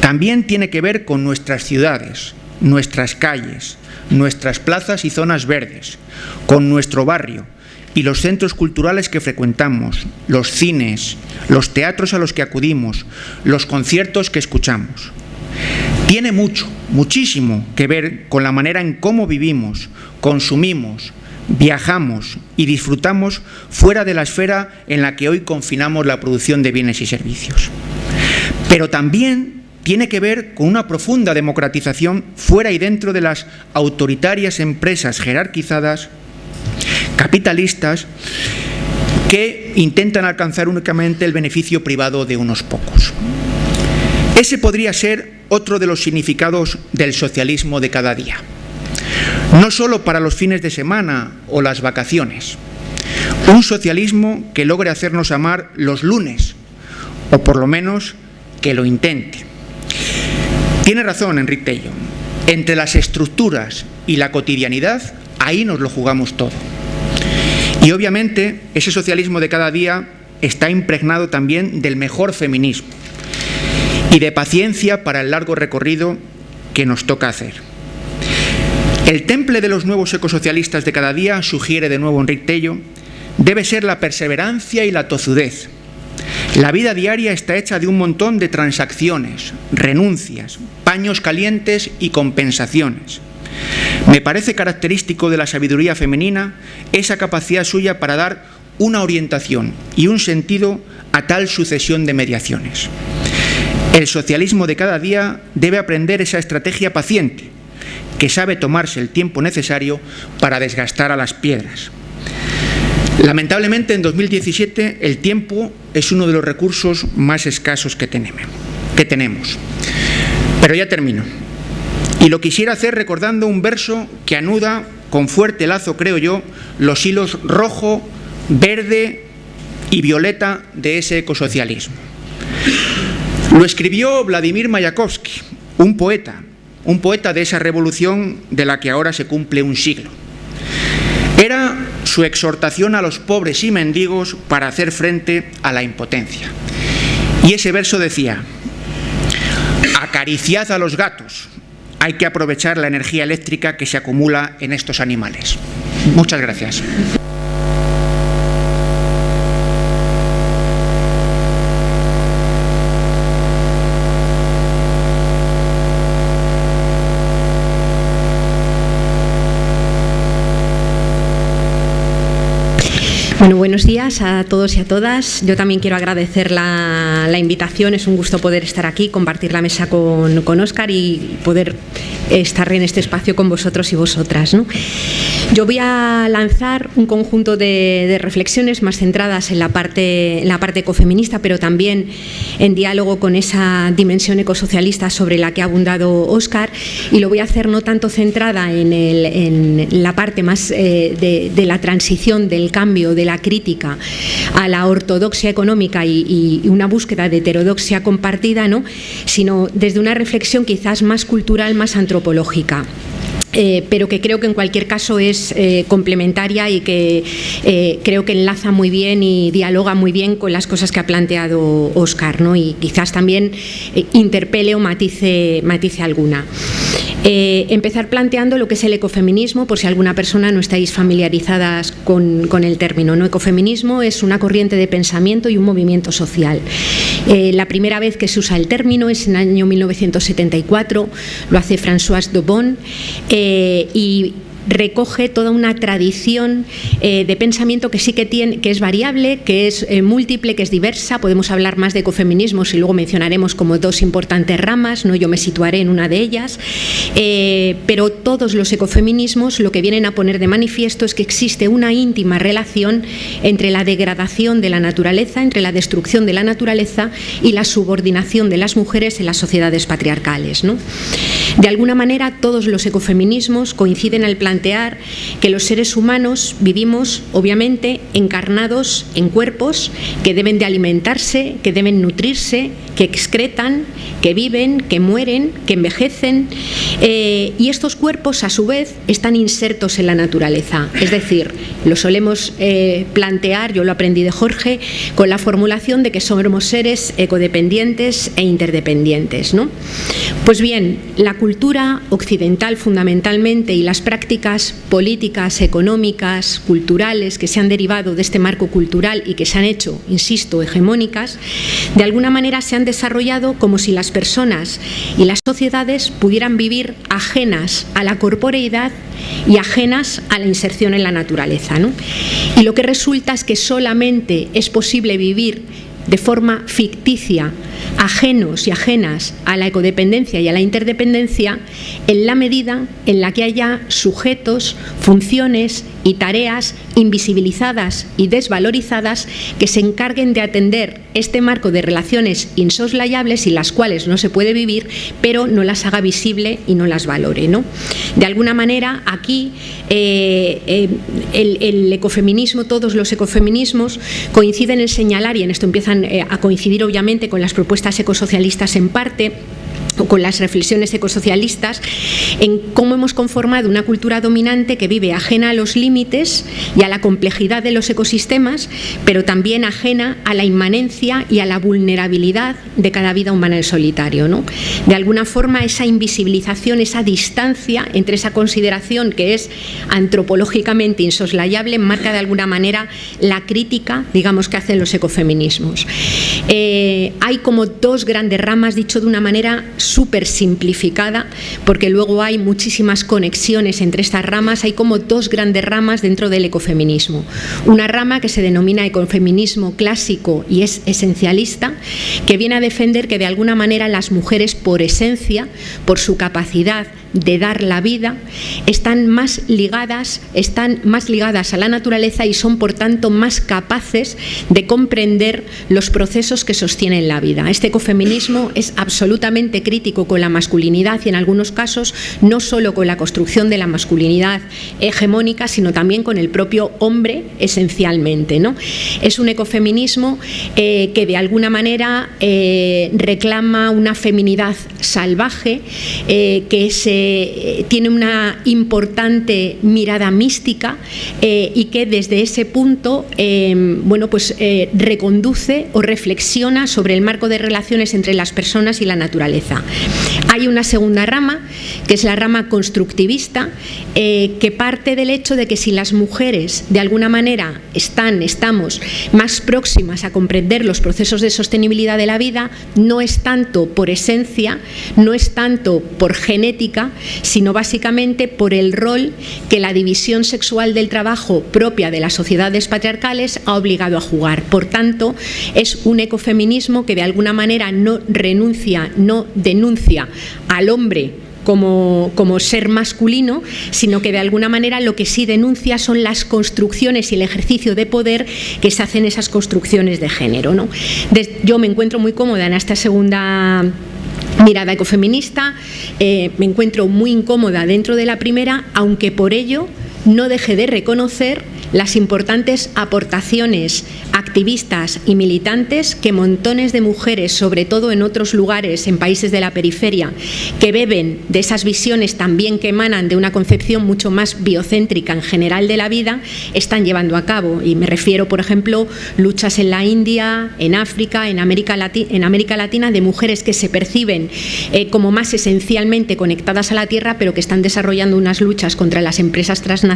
También tiene que ver con nuestras ciudades, nuestras calles, nuestras plazas y zonas verdes, con nuestro barrio y los centros culturales que frecuentamos, los cines, los teatros a los que acudimos, los conciertos que escuchamos. Tiene mucho, muchísimo que ver con la manera en cómo vivimos, consumimos, viajamos y disfrutamos fuera de la esfera en la que hoy confinamos la producción de bienes y servicios. Pero también tiene que ver con una profunda democratización fuera y dentro de las autoritarias empresas jerarquizadas, capitalistas, que intentan alcanzar únicamente el beneficio privado de unos pocos. Ese podría ser otro de los significados del socialismo de cada día. No solo para los fines de semana o las vacaciones. Un socialismo que logre hacernos amar los lunes, o por lo menos que lo intente. Tiene razón Enrique Tello. Entre las estructuras y la cotidianidad, ahí nos lo jugamos todo. Y obviamente ese socialismo de cada día está impregnado también del mejor feminismo y de paciencia para el largo recorrido que nos toca hacer. El temple de los nuevos ecosocialistas de cada día, sugiere de nuevo Enrique Tello, debe ser la perseverancia y la tozudez, la vida diaria está hecha de un montón de transacciones, renuncias, paños calientes y compensaciones. Me parece característico de la sabiduría femenina esa capacidad suya para dar una orientación y un sentido a tal sucesión de mediaciones. El socialismo de cada día debe aprender esa estrategia paciente, que sabe tomarse el tiempo necesario para desgastar a las piedras. Lamentablemente en 2017 el tiempo es uno de los recursos más escasos que tenemos. Pero ya termino. Y lo quisiera hacer recordando un verso que anuda con fuerte lazo, creo yo, los hilos rojo, verde y violeta de ese ecosocialismo. Lo escribió Vladimir Mayakovsky, un poeta, un poeta de esa revolución de la que ahora se cumple un siglo. Era su exhortación a los pobres y mendigos para hacer frente a la impotencia. Y ese verso decía, acariciad a los gatos, hay que aprovechar la energía eléctrica que se acumula en estos animales. Muchas gracias. Bueno, buenos días a todos y a todas. Yo también quiero agradecer la, invitación. Es un gusto poder estar aquí, compartir la mesa con, con Oscar y poder estar en este espacio con vosotros y vosotras. Yo voy a lanzar un conjunto de, reflexiones más centradas en la, parte, en la parte ecofeminista, pero también en diálogo con esa dimensión ecosocialista sobre la que ha abundado Óscar, y lo voy a hacer no tanto centrada en, la parte más eh, de, la transición, del cambio, de la crítica a la ortodoxia económica y, y una búsqueda de heterodoxia compartida, ¿no? sino desde una reflexión quizás más cultural, más antropológica antropológica. Eh, pero que creo que en cualquier caso es eh, complementaria y que eh, creo que enlaza muy bien y dialoga muy bien con las cosas que ha planteado Oscar ¿no? y quizás también interpele o matice, matice alguna. empezar planteando lo que es el ecofeminismo, por si alguna persona no estáis familiarizadas con, con el término. ¿no? Ecofeminismo es una corriente de pensamiento y un movimiento social. la primera vez que se usa el término es en el año 1974, lo hace François Dobon. Eh, y recoge toda una tradición eh, de pensamiento que sí que tiene, que es variable, que es eh, múltiple, que es diversa. Podemos hablar más de ecofeminismos y luego mencionaremos como dos importantes ramas, ¿no? yo me situaré en una de ellas, eh, pero todos los ecofeminismos lo que vienen a poner de manifiesto es que existe una íntima relación entre la degradación de la naturaleza, entre la destrucción de la naturaleza y la subordinación de las mujeres en las sociedades patriarcales. ¿no? De alguna manera todos los ecofeminismos coinciden en el plan plantear que los seres humanos vivimos, obviamente, encarnados en cuerpos que deben de alimentarse, que deben nutrirse, que excretan, que viven, que mueren, que envejecen, eh, y estos cuerpos, a su vez, están insertos en la naturaleza. Es decir, lo solemos eh, plantear, yo lo aprendí de Jorge, con la formulación de que somos seres ecodependientes e interdependientes. ¿no? Pues bien, la cultura occidental fundamentalmente y las prácticas políticas, económicas, culturales que se han derivado de este marco cultural y que se han hecho, insisto, hegemónicas, de alguna manera se han desarrollado como si las personas y las sociedades pudieran vivir ajenas a la corporeidad y ajenas a la inserción en la naturaleza. Y lo que resulta es que solamente es posible vivir de forma ficticia, ajenos y ajenas a la ecodependencia y a la interdependencia, en la medida en la que haya sujetos, funciones y tareas invisibilizadas y desvalorizadas que se encarguen de atender este marco de relaciones insoslayables y las cuales no se puede vivir, pero no las haga visible y no las valore. ¿no? De alguna manera, aquí eh, eh, el, el, ecofeminismo, todos los ecofeminismos coinciden en señalar, y en esto empiezan eh, a coincidir obviamente con las propuestas ecosocialistas en parte, con las reflexiones ecosocialistas en cómo hemos conformado una cultura dominante que vive ajena a los límites y a la complejidad de los ecosistemas, pero también ajena a la inmanencia y a la vulnerabilidad de cada vida humana en solitario. ¿no? De alguna forma esa invisibilización, esa distancia entre esa consideración que es antropológicamente insoslayable marca de alguna manera la crítica, digamos, que hacen los ecofeminismos. Eh, hay como dos grandes ramas, dicho de una manera súper simplificada, porque luego hay muchísimas conexiones entre estas ramas, hay como dos grandes ramas dentro del ecofeminismo. Una rama que se denomina ecofeminismo clásico y es esencialista, que viene a defender que de alguna manera las mujeres por esencia, por su capacidad de dar la vida están más ligadas, están más ligadas a la naturaleza y son por tanto más capaces de comprender los procesos que sostienen la vida. Este ecofeminismo es absolutamente crítico con la masculinidad y en algunos casos no solo con la construcción de la masculinidad hegemónica, sino también con el propio hombre esencialmente. ¿no? Es un ecofeminismo eh, que de alguna manera eh, reclama una feminidad salvaje, eh, que se, tiene una importante mirada mística y que desde ese punto bueno, pues, reconduce o reflexiona sobre el marco de relaciones entre las personas y la naturaleza. Hay una segunda rama, que es la rama constructivista, que parte del hecho de que si las mujeres de alguna manera están, estamos más próximas a comprender los procesos de sostenibilidad de la vida, no es tanto por esencia, no es tanto por genética, sino básicamente por el rol que la división sexual del trabajo propia de las sociedades patriarcales ha obligado a jugar. Por tanto, es un ecofeminismo que de alguna manera no renuncia, no denuncia al hombre como, ser masculino, sino que de alguna manera lo que sí denuncia son las construcciones y el ejercicio de poder que se hacen esas construcciones de género. ¿no? yo me encuentro muy cómoda en esta segunda mirada ecofeminista, eh, me encuentro muy incómoda dentro de la primera, aunque por ello no deje de reconocer las importantes aportaciones activistas y militantes que montones de mujeres, sobre todo en otros lugares, en países de la periferia, que beben de esas visiones también que emanan de una concepción mucho más biocéntrica en general de la vida, están llevando a cabo. Y me refiero, por ejemplo, luchas en la India, en África, en América, Latina, de mujeres que se perciben eh, como más esencialmente conectadas a la tierra, pero que están desarrollando unas luchas contra las empresas transnacionales,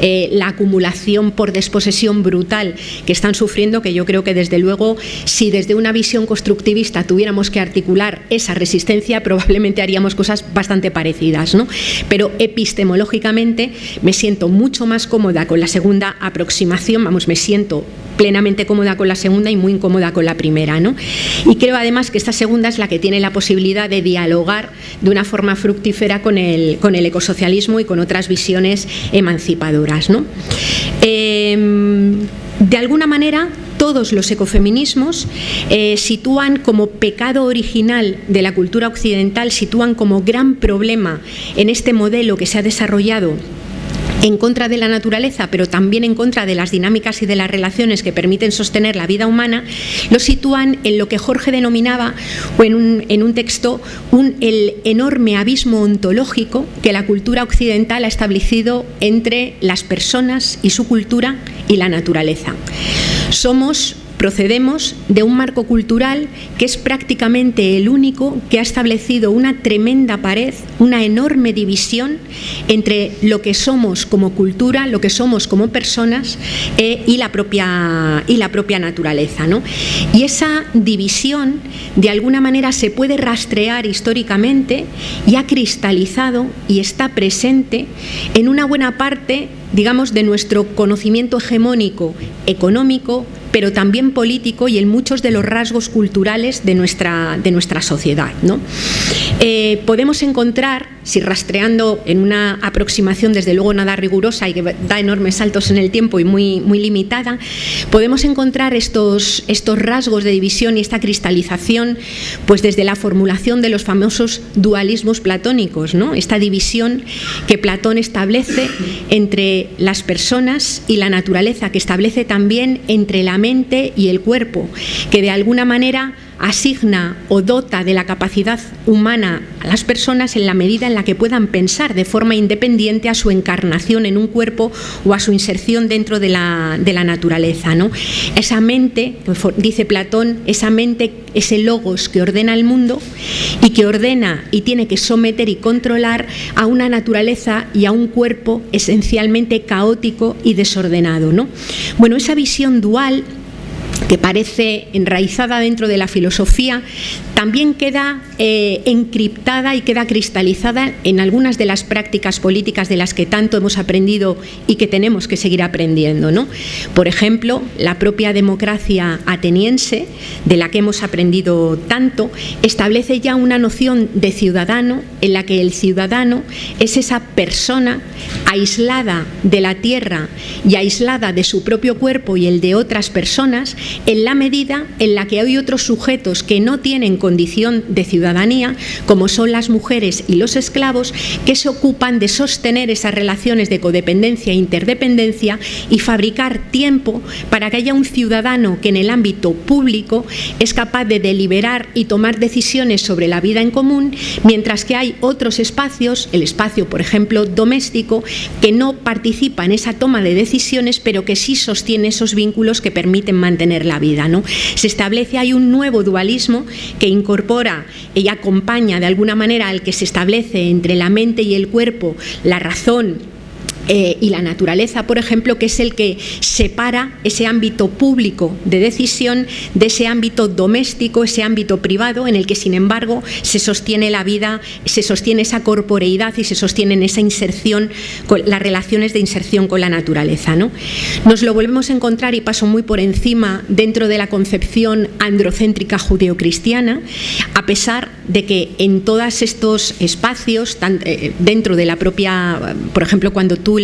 eh, la acumulación por desposesión brutal que están sufriendo, que yo creo que desde luego, si desde una visión constructivista tuviéramos que articular esa resistencia, probablemente haríamos cosas bastante parecidas. ¿no? Pero epistemológicamente me siento mucho más cómoda con la segunda aproximación, vamos, me siento plenamente cómoda con la segunda y muy incómoda con la primera. ¿no? Y creo además que esta segunda es la que tiene la posibilidad de dialogar de una forma fructífera con el, con el ecosocialismo y con otras visiones emancipadoras. ¿no? Em, de alguna manera, todos los ecofeminismos eh, sitúan como pecado original de la cultura occidental, sitúan como gran problema en este modelo que se ha desarrollado en contra de la naturaleza, pero también en contra de las dinámicas y de las relaciones que permiten sostener la vida humana, lo sitúan en lo que Jorge denominaba, o en un, texto, un, el enorme abismo ontológico que la cultura occidental ha establecido entre las personas y su cultura y la naturaleza. Somos Procedemos de un marco cultural que es prácticamente el único que ha establecido una tremenda pared, una enorme división entre lo que somos como cultura, lo que somos como personas eh, y, la propia, y la propia naturaleza. ¿no? Y esa división de alguna manera se puede rastrear históricamente y ha cristalizado y está presente en una buena parte digamos, de nuestro conocimiento hegemónico económico, pero también político y en muchos de los rasgos culturales de nuestra, de nuestra sociedad. ¿no? Eh, podemos encontrar, si rastreando en una aproximación desde luego nada rigurosa y que da enormes saltos en el tiempo y muy, muy limitada, podemos encontrar estos, estos rasgos de división y esta cristalización pues desde la formulación de los famosos dualismos platónicos, ¿no? esta división que Platón establece entre las personas y la naturaleza, que establece también entre la mente y el cuerpo, que de alguna manera asigna o dota de la capacidad humana a las personas en la medida en la que puedan pensar de forma independiente a su encarnación en un cuerpo o a su inserción dentro de la, de la naturaleza. ¿no? Esa mente, dice Platón, esa mente, ese logos que ordena el mundo y que ordena y tiene que someter y controlar a una naturaleza y a un cuerpo esencialmente caótico y desordenado. ¿no? Bueno, esa visión dual que parece enraizada dentro de la filosofía, también queda eh, encriptada y queda cristalizada en algunas de las prácticas políticas de las que tanto hemos aprendido y que tenemos que seguir aprendiendo. ¿no? Por ejemplo, la propia democracia ateniense, de la que hemos aprendido tanto, establece ya una noción de ciudadano en la que el ciudadano es esa persona aislada de la tierra y aislada de su propio cuerpo y el de otras personas en la medida en la que hay otros sujetos que no tienen condición de ciudadanía, como son las mujeres y los esclavos, que se ocupan de sostener esas relaciones de codependencia e interdependencia y fabricar tiempo para que haya un ciudadano que en el ámbito público es capaz de deliberar y tomar decisiones sobre la vida en común, mientras que hay otros espacios, el espacio, por ejemplo, doméstico, que no participa en esa toma de decisiones, pero que sí sostiene esos vínculos que permiten mantener la vida. ¿no? Se establece, hay un nuevo dualismo que incorpora y acompaña de alguna manera al que se establece entre la mente y el cuerpo, la razón eh, y la naturaleza, por ejemplo, que es el que separa ese ámbito público de decisión de ese ámbito doméstico, ese ámbito privado, en el que, sin embargo, se sostiene la vida, se sostiene esa corporeidad y se sostiene esa inserción, con las relaciones de inserción con la naturaleza. ¿no? Nos lo volvemos a encontrar, y paso muy por encima, dentro de la concepción androcéntrica judeocristiana, a pesar de que en todos estos espacios, eh, dentro de la propia, por ejemplo, cuando tú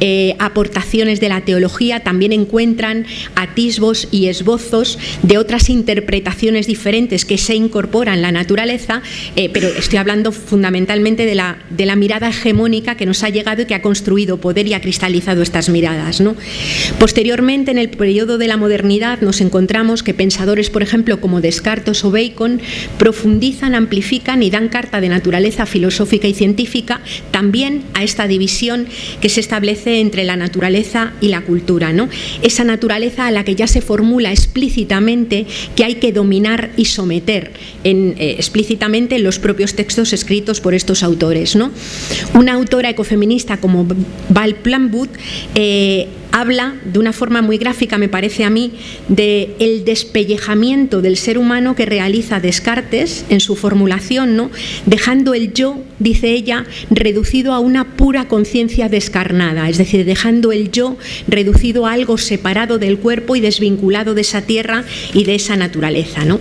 eh, aportaciones de la teología, también encuentran atisbos y esbozos de otras interpretaciones diferentes que se incorporan en la naturaleza, eh, pero estoy hablando fundamentalmente de la, de la mirada hegemónica que nos ha llegado y que ha construido poder y ha cristalizado estas miradas. Posteriormente, en el periodo de la modernidad, nos encontramos que pensadores, por ejemplo, como Descartes o Bacon, profundizan, amplifican y dan carta de naturaleza filosófica y científica también a esta división que se establece entre la naturaleza y la cultura. ¿no? Esa naturaleza a la que ya se formula explícitamente que hay que dominar y someter eh, explícitamente en los propios textos escritos por estos autores. ¿no? Una autora ecofeminista como Val Plumwood habla de una forma muy gráfica, me parece a mí, de el despellejamiento del ser humano que realiza Descartes en su formulación, ¿no? dejando el yo, dice ella, reducido a una pura conciencia descarnada, es decir, dejando el yo reducido a algo separado del cuerpo y desvinculado de esa tierra y de esa naturaleza. ¿no?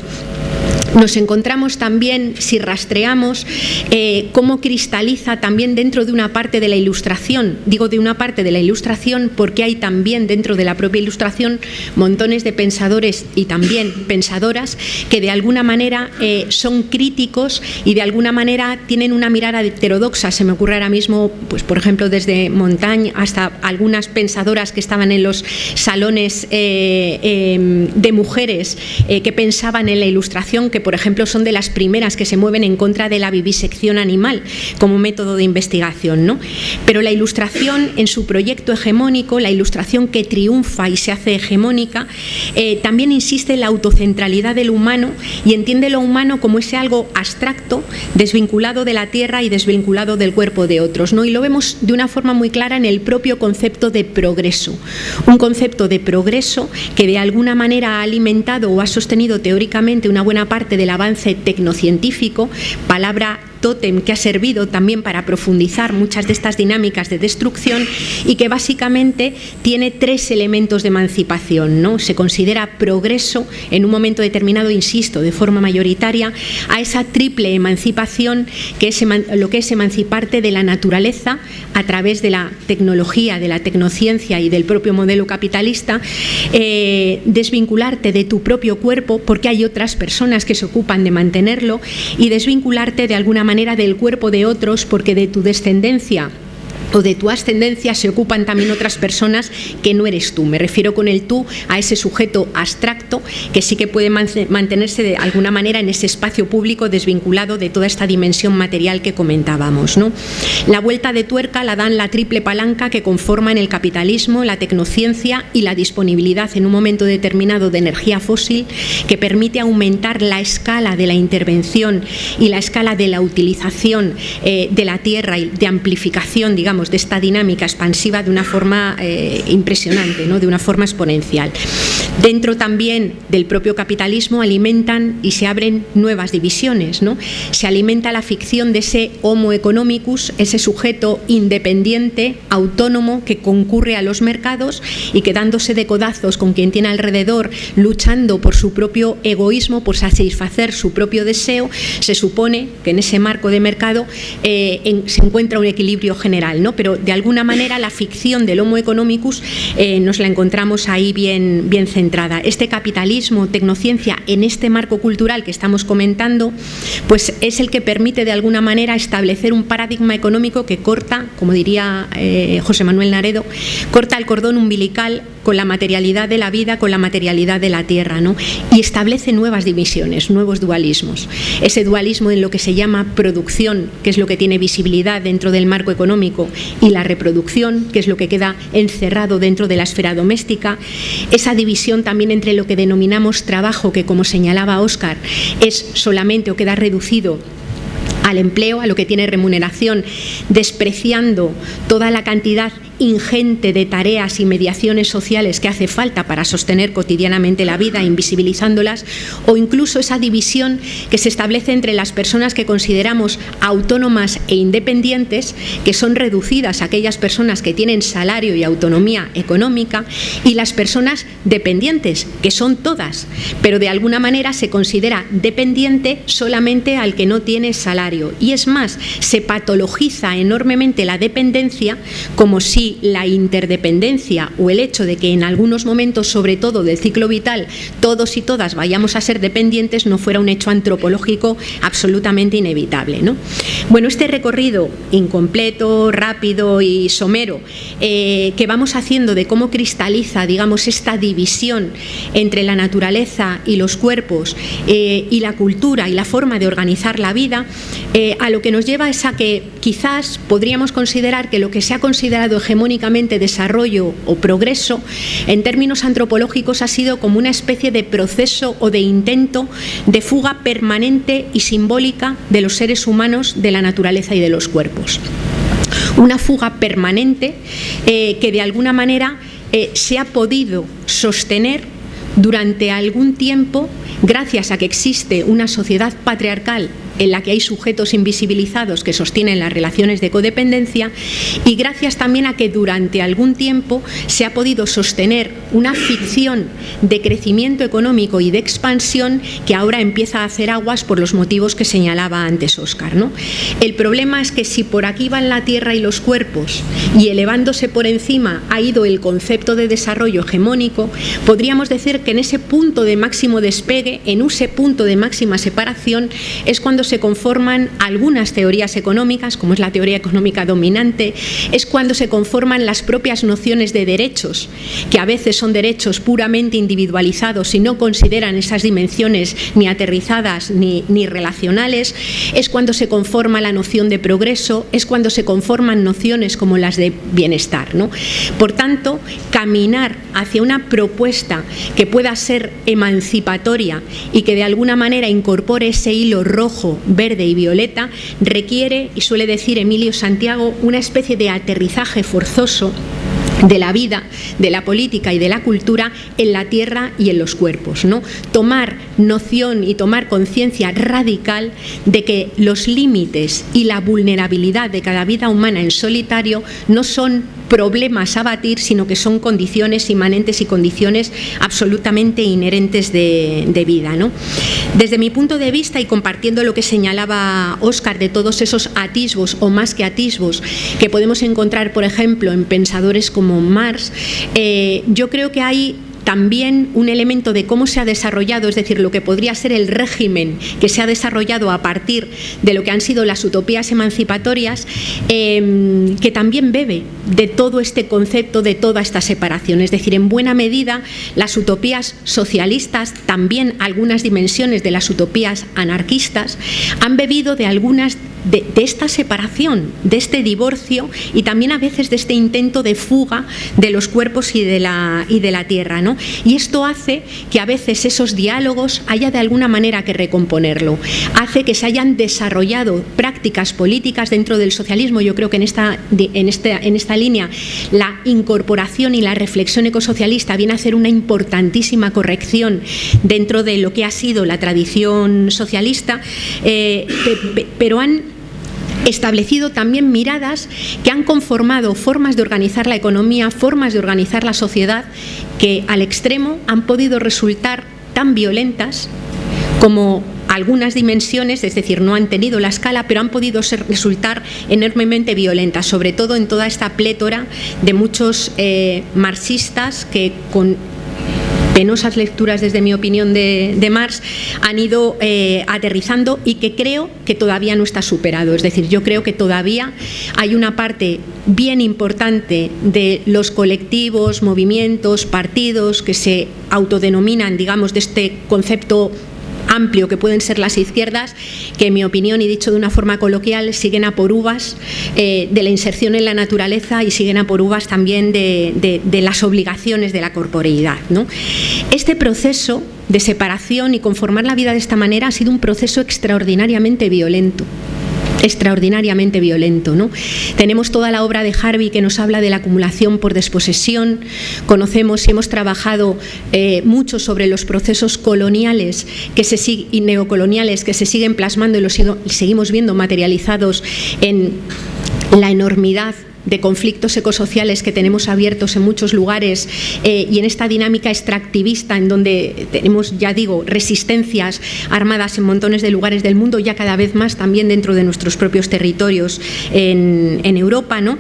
Nos encontramos también, si rastreamos, eh, cómo cristaliza también dentro de una parte de la ilustración, digo de una parte de la ilustración porque hay también dentro de la propia ilustración montones de pensadores y también pensadoras que de alguna manera eh, son críticos y de alguna manera tienen una mirada heterodoxa. Se me ocurre ahora mismo, pues por ejemplo, desde Montaigne hasta algunas pensadoras que estaban en los salones eh, em, de mujeres que pensaban en la ilustración, que por ejemplo, son de las primeras que se mueven en contra de la vivisección animal como método de investigación. ¿no? Pero la ilustración en su proyecto hegemónico, la ilustración que triunfa y se hace hegemónica, eh, también insiste en la autocentralidad del humano y entiende lo humano como ese algo abstracto, desvinculado de la tierra y desvinculado del cuerpo de otros. ¿no? Y lo vemos de una forma muy clara en el propio concepto de progreso. Un concepto de progreso que de alguna manera ha alimentado o ha sostenido teóricamente una buena parte del avance tecnocientífico, palabra tótem que ha servido también para profundizar muchas de estas dinámicas de destrucción y que básicamente tiene tres elementos de emancipación. ¿no? Se considera progreso en un momento determinado, insisto, de forma mayoritaria, a esa triple emancipación que es lo que es emanciparte de la naturaleza a través de la tecnología, de la tecnociencia y del propio modelo capitalista, eh, desvincularte de tu propio cuerpo porque hay otras personas que se ocupan de mantenerlo y desvincularte de alguna manera del cuerpo de otros porque de tu descendencia o de tu ascendencia se ocupan también otras personas que no eres tú. Me refiero con el tú a ese sujeto abstracto que sí que puede mantenerse de alguna manera en ese espacio público desvinculado de toda esta dimensión material que comentábamos. ¿no? La vuelta de tuerca la dan la triple palanca que conforman el capitalismo, la tecnociencia y la disponibilidad en un momento determinado de energía fósil que permite aumentar la escala de la intervención y la escala de la utilización eh, de la tierra y de amplificación, digamos, de esta dinámica expansiva de una forma eh, impresionante, de una forma exponencial. Dentro también del propio capitalismo alimentan y se abren nuevas divisiones. Se alimenta la ficción de ese homo economicus, ese sujeto independiente, autónomo, que concurre a los mercados y que dándose de codazos con quien tiene alrededor, luchando por su propio egoísmo, por satisfacer su propio deseo, se supone que en ese marco de mercado eh, se encuentra un equilibrio general. ¿no? Pero de alguna manera la ficción del homo economicus eh, nos la encontramos ahí bien, bien centrada. Este capitalismo, tecnociencia, en este marco cultural que estamos comentando, pues es el que permite de alguna manera establecer un paradigma económico que corta, como diría eh, José Manuel Naredo, corta el cordón umbilical con la materialidad de la vida, con la materialidad de la tierra, ¿no? y establece nuevas divisiones, nuevos dualismos. Ese dualismo en lo que se llama producción, que es lo que tiene visibilidad dentro del marco económico, y la reproducción, que es lo que queda encerrado dentro de la esfera doméstica, esa división también entre lo que denominamos trabajo, que como señalaba Óscar, es solamente o queda reducido al empleo, a lo que tiene remuneración, despreciando toda la cantidad ingente de tareas y mediaciones sociales que hace falta para sostener cotidianamente la vida, invisibilizándolas, o incluso esa división que se establece entre las personas que consideramos autónomas e independientes, que son reducidas a aquellas personas que tienen salario y autonomía económica, y las personas dependientes, que son todas, pero de alguna manera se considera dependiente solamente al que no tiene salario. Y es más, se patologiza enormemente la dependencia como si la interdependencia o el hecho de que en algunos momentos, sobre todo del ciclo vital, todos y todas vayamos a ser dependientes no fuera un hecho antropológico absolutamente inevitable. ¿no? Bueno, este recorrido incompleto, rápido y somero eh, que vamos haciendo de cómo cristaliza, digamos, esta división entre la naturaleza y los cuerpos eh, y la cultura y la forma de organizar la vida, eh, a lo que nos lleva es a que quizás podríamos considerar que lo que se ha considerado hegemónicamente desarrollo o progreso, en términos antropológicos ha sido como una especie de proceso o de intento de fuga permanente y simbólica de los seres humanos de la naturaleza y de los cuerpos. Una fuga permanente eh, que de alguna manera eh, se ha podido sostener durante algún tiempo gracias a que existe una sociedad patriarcal en la que hay sujetos invisibilizados que sostienen las relaciones de codependencia y gracias también a que durante algún tiempo se ha podido sostener una ficción de crecimiento económico y de expansión que ahora empieza a hacer aguas por los motivos que señalaba antes Óscar. ¿no? El problema es que si por aquí van la tierra y los cuerpos y elevándose por encima ha ido el concepto de desarrollo hegemónico, podríamos decir que en ese punto de máximo despegue, en ese punto de máxima separación, es cuando se conforman algunas teorías económicas, como es la teoría económica dominante, es cuando se conforman las propias nociones de derechos, que a veces son derechos puramente individualizados y no consideran esas dimensiones ni aterrizadas ni, ni relacionales, es cuando se conforma la noción de progreso, es cuando se conforman nociones como las de bienestar. ¿no? Por tanto, caminar hacia una propuesta que pueda ser emancipatoria y que de alguna manera incorpore ese hilo rojo verde y violeta requiere, y suele decir Emilio Santiago, una especie de aterrizaje forzoso de la vida, de la política y de la cultura en la tierra y en los cuerpos. ¿no? Tomar noción y tomar conciencia radical de que los límites y la vulnerabilidad de cada vida humana en solitario no son problemas a batir, sino que son condiciones inmanentes y condiciones absolutamente inherentes de, vida. ¿no? Desde mi punto de vista y compartiendo lo que señalaba Óscar de todos esos atisbos o más que atisbos que podemos encontrar, por ejemplo, en pensadores como Marx, eh, yo creo que hay también un elemento de cómo se ha desarrollado, es decir, lo que podría ser el régimen que se ha desarrollado a partir de lo que han sido las utopías emancipatorias, em, que también bebe de todo este concepto, de toda esta separación. Es decir, en buena medida las utopías socialistas, también algunas dimensiones de las utopías anarquistas, han bebido de algunas de, esta separación, de este divorcio y también a veces de este intento de fuga de los cuerpos y de la, y de la tierra. ¿no? Y esto hace que a veces esos diálogos haya de alguna manera que recomponerlo, hace que se hayan desarrollado prácticas políticas dentro del socialismo. Yo creo que en esta, en en esta línea la incorporación y la reflexión ecosocialista viene a hacer una importantísima corrección dentro de lo que ha sido la tradición socialista, eh, pero han establecido también miradas que han conformado formas de organizar la economía, formas de organizar la sociedad, que al extremo han podido resultar tan violentas como algunas dimensiones, es decir, no han tenido la escala, pero han podido resultar enormemente violentas, sobre todo en toda esta plétora de muchos eh, marxistas que con penosas lecturas desde mi opinión de, Marx han ido eh, aterrizando y que creo que todavía no está superado. Es decir, yo creo que todavía hay una parte bien importante de los colectivos, movimientos, partidos que se autodenominan, digamos, de este concepto amplio que pueden ser las izquierdas, que en mi opinión, y dicho de una forma coloquial, siguen a por uvas eh, de la inserción en la naturaleza y siguen a por uvas también de, las obligaciones de la corporeidad. ¿no? Este proceso de separación y conformar la vida de esta manera ha sido un proceso extraordinariamente violento extraordinariamente violento. ¿no? Tenemos toda la obra de Harvey que nos habla de la acumulación por desposesión, conocemos y hemos trabajado eh, mucho sobre los procesos coloniales que se, y neocoloniales que se siguen plasmando y los seguimos viendo materializados en la enormidad de conflictos ecosociales que tenemos abiertos en muchos lugares eh, y en esta dinámica extractivista en donde tenemos, ya digo, resistencias armadas en montones de lugares del mundo, ya cada vez más también dentro de nuestros propios territorios en, Europa. ¿no?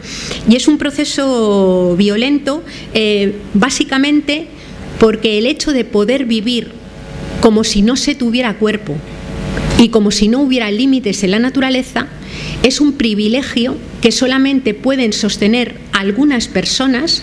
Y es un proceso violento, eh, básicamente porque el hecho de poder vivir como si no se tuviera cuerpo y como si no hubiera límites en la naturaleza, es un privilegio que solamente pueden sostener algunas personas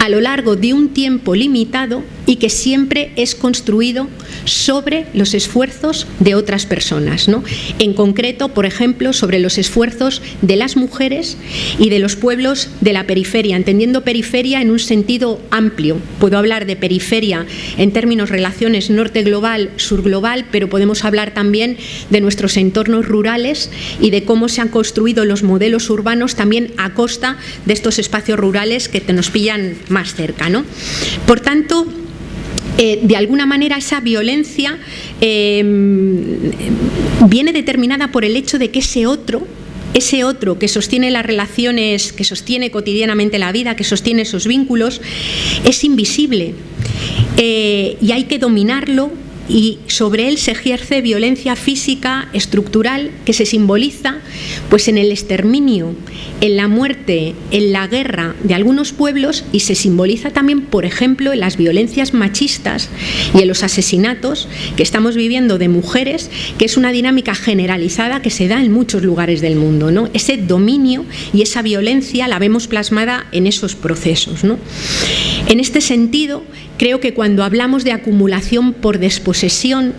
a lo largo de un tiempo limitado y que siempre es construido sobre los esfuerzos de otras personas. ¿no? En concreto, por ejemplo, sobre los esfuerzos de las mujeres y de los pueblos de la periferia, entendiendo periferia en un sentido amplio. Puedo hablar de periferia en términos relaciones norte global, sur global, pero podemos hablar también de nuestros entornos rurales y de cómo se han construido los modelos urbanos también a costa de estos espacios rurales que nos pillan más cerca. ¿no? Por tanto, eh, de alguna manera esa violencia em, viene determinada por el hecho de que ese otro ese otro que sostiene las relaciones, que sostiene cotidianamente la vida, que sostiene esos vínculos, es invisible eh, y hay que dominarlo y sobre él se ejerce violencia física estructural que se simboliza pues en el exterminio, en la muerte, en la guerra de algunos pueblos y se simboliza también, por ejemplo, en las violencias machistas y en los asesinatos que estamos viviendo de mujeres, que es una dinámica generalizada que se da en muchos lugares del mundo. ¿no? Ese dominio y esa violencia la vemos plasmada en esos procesos. ¿no? En este sentido, Creo que cuando hablamos de acumulación por desposesión,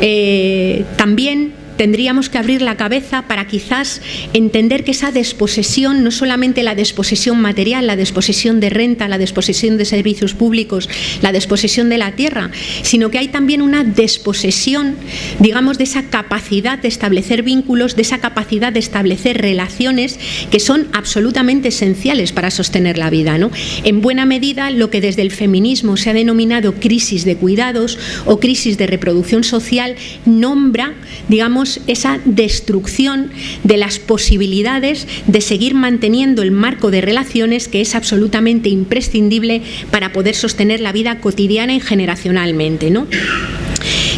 eh, también tendríamos que abrir la cabeza para quizás entender que esa desposesión, no solamente la desposesión material, la desposesión de renta, la desposesión de servicios públicos, la desposesión de la tierra, sino que hay también una desposesión, digamos, de esa capacidad de establecer vínculos, de esa capacidad de establecer relaciones que son absolutamente esenciales para sostener la vida. ¿no? En buena medida, lo que desde el feminismo se ha denominado crisis de cuidados o crisis de reproducción social nombra, digamos, esa destrucción de las posibilidades de seguir manteniendo el marco de relaciones que es absolutamente imprescindible para poder sostener la vida cotidiana y generacionalmente. ¿no?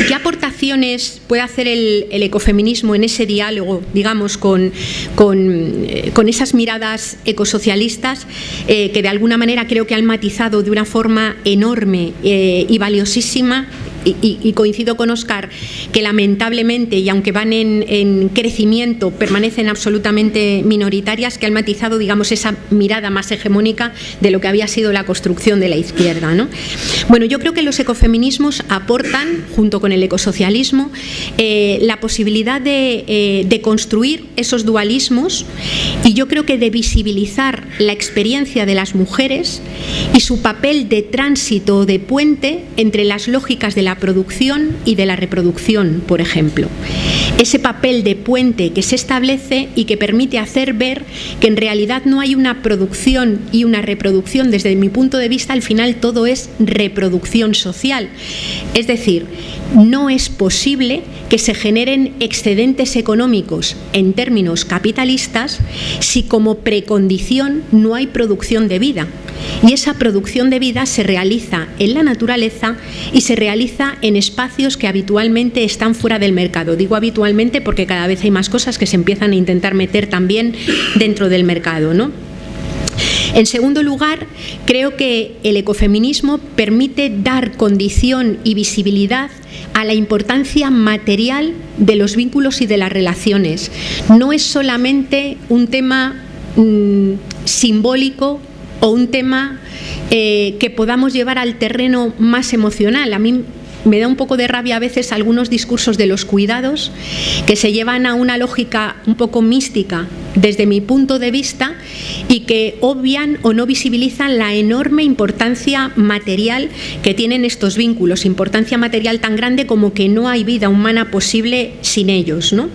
¿Qué aportaciones puede hacer el, ecofeminismo en ese diálogo, digamos, con, con, eh, esas miradas ecosocialistas eh, que de alguna manera creo que han matizado de una forma enorme eh, y valiosísima y, coincido con Oscar, que lamentablemente, y aunque van en, crecimiento, permanecen absolutamente minoritarias, que han matizado, digamos, esa mirada más hegemónica de lo que había sido la construcción de la izquierda. ¿no? Bueno, yo creo que los ecofeminismos aportan, junto con el ecosocialismo, eh, la posibilidad de, eh, de construir esos dualismos y yo creo que de visibilizar la experiencia de las mujeres y su papel de tránsito o de puente entre las lógicas de la producción y de la reproducción, por ejemplo. Ese papel de puente que se establece y que permite hacer ver que en realidad no hay una producción y una reproducción. Desde mi punto de vista, al final todo es reproducción social. Es decir, no es posible que se generen excedentes económicos en términos capitalistas si como precondición no hay producción de vida. Y esa producción de vida se realiza en la naturaleza y se realiza en espacios que habitualmente están fuera del mercado. Digo habitualmente porque cada vez hay más cosas que se empiezan a intentar meter también dentro del mercado. ¿no? En segundo lugar, creo que el ecofeminismo permite dar condición y visibilidad a la importancia material de los vínculos y de las relaciones. No es solamente un tema mm, simbólico o un tema eh, que podamos llevar al terreno más emocional. A mí me da un poco de rabia a veces algunos discursos de los cuidados que se llevan a una lógica un poco mística desde mi punto de vista y que obvian o no visibilizan la enorme importancia material que tienen estos vínculos, importancia material tan grande como que no hay vida humana posible sin ellos. ¿no?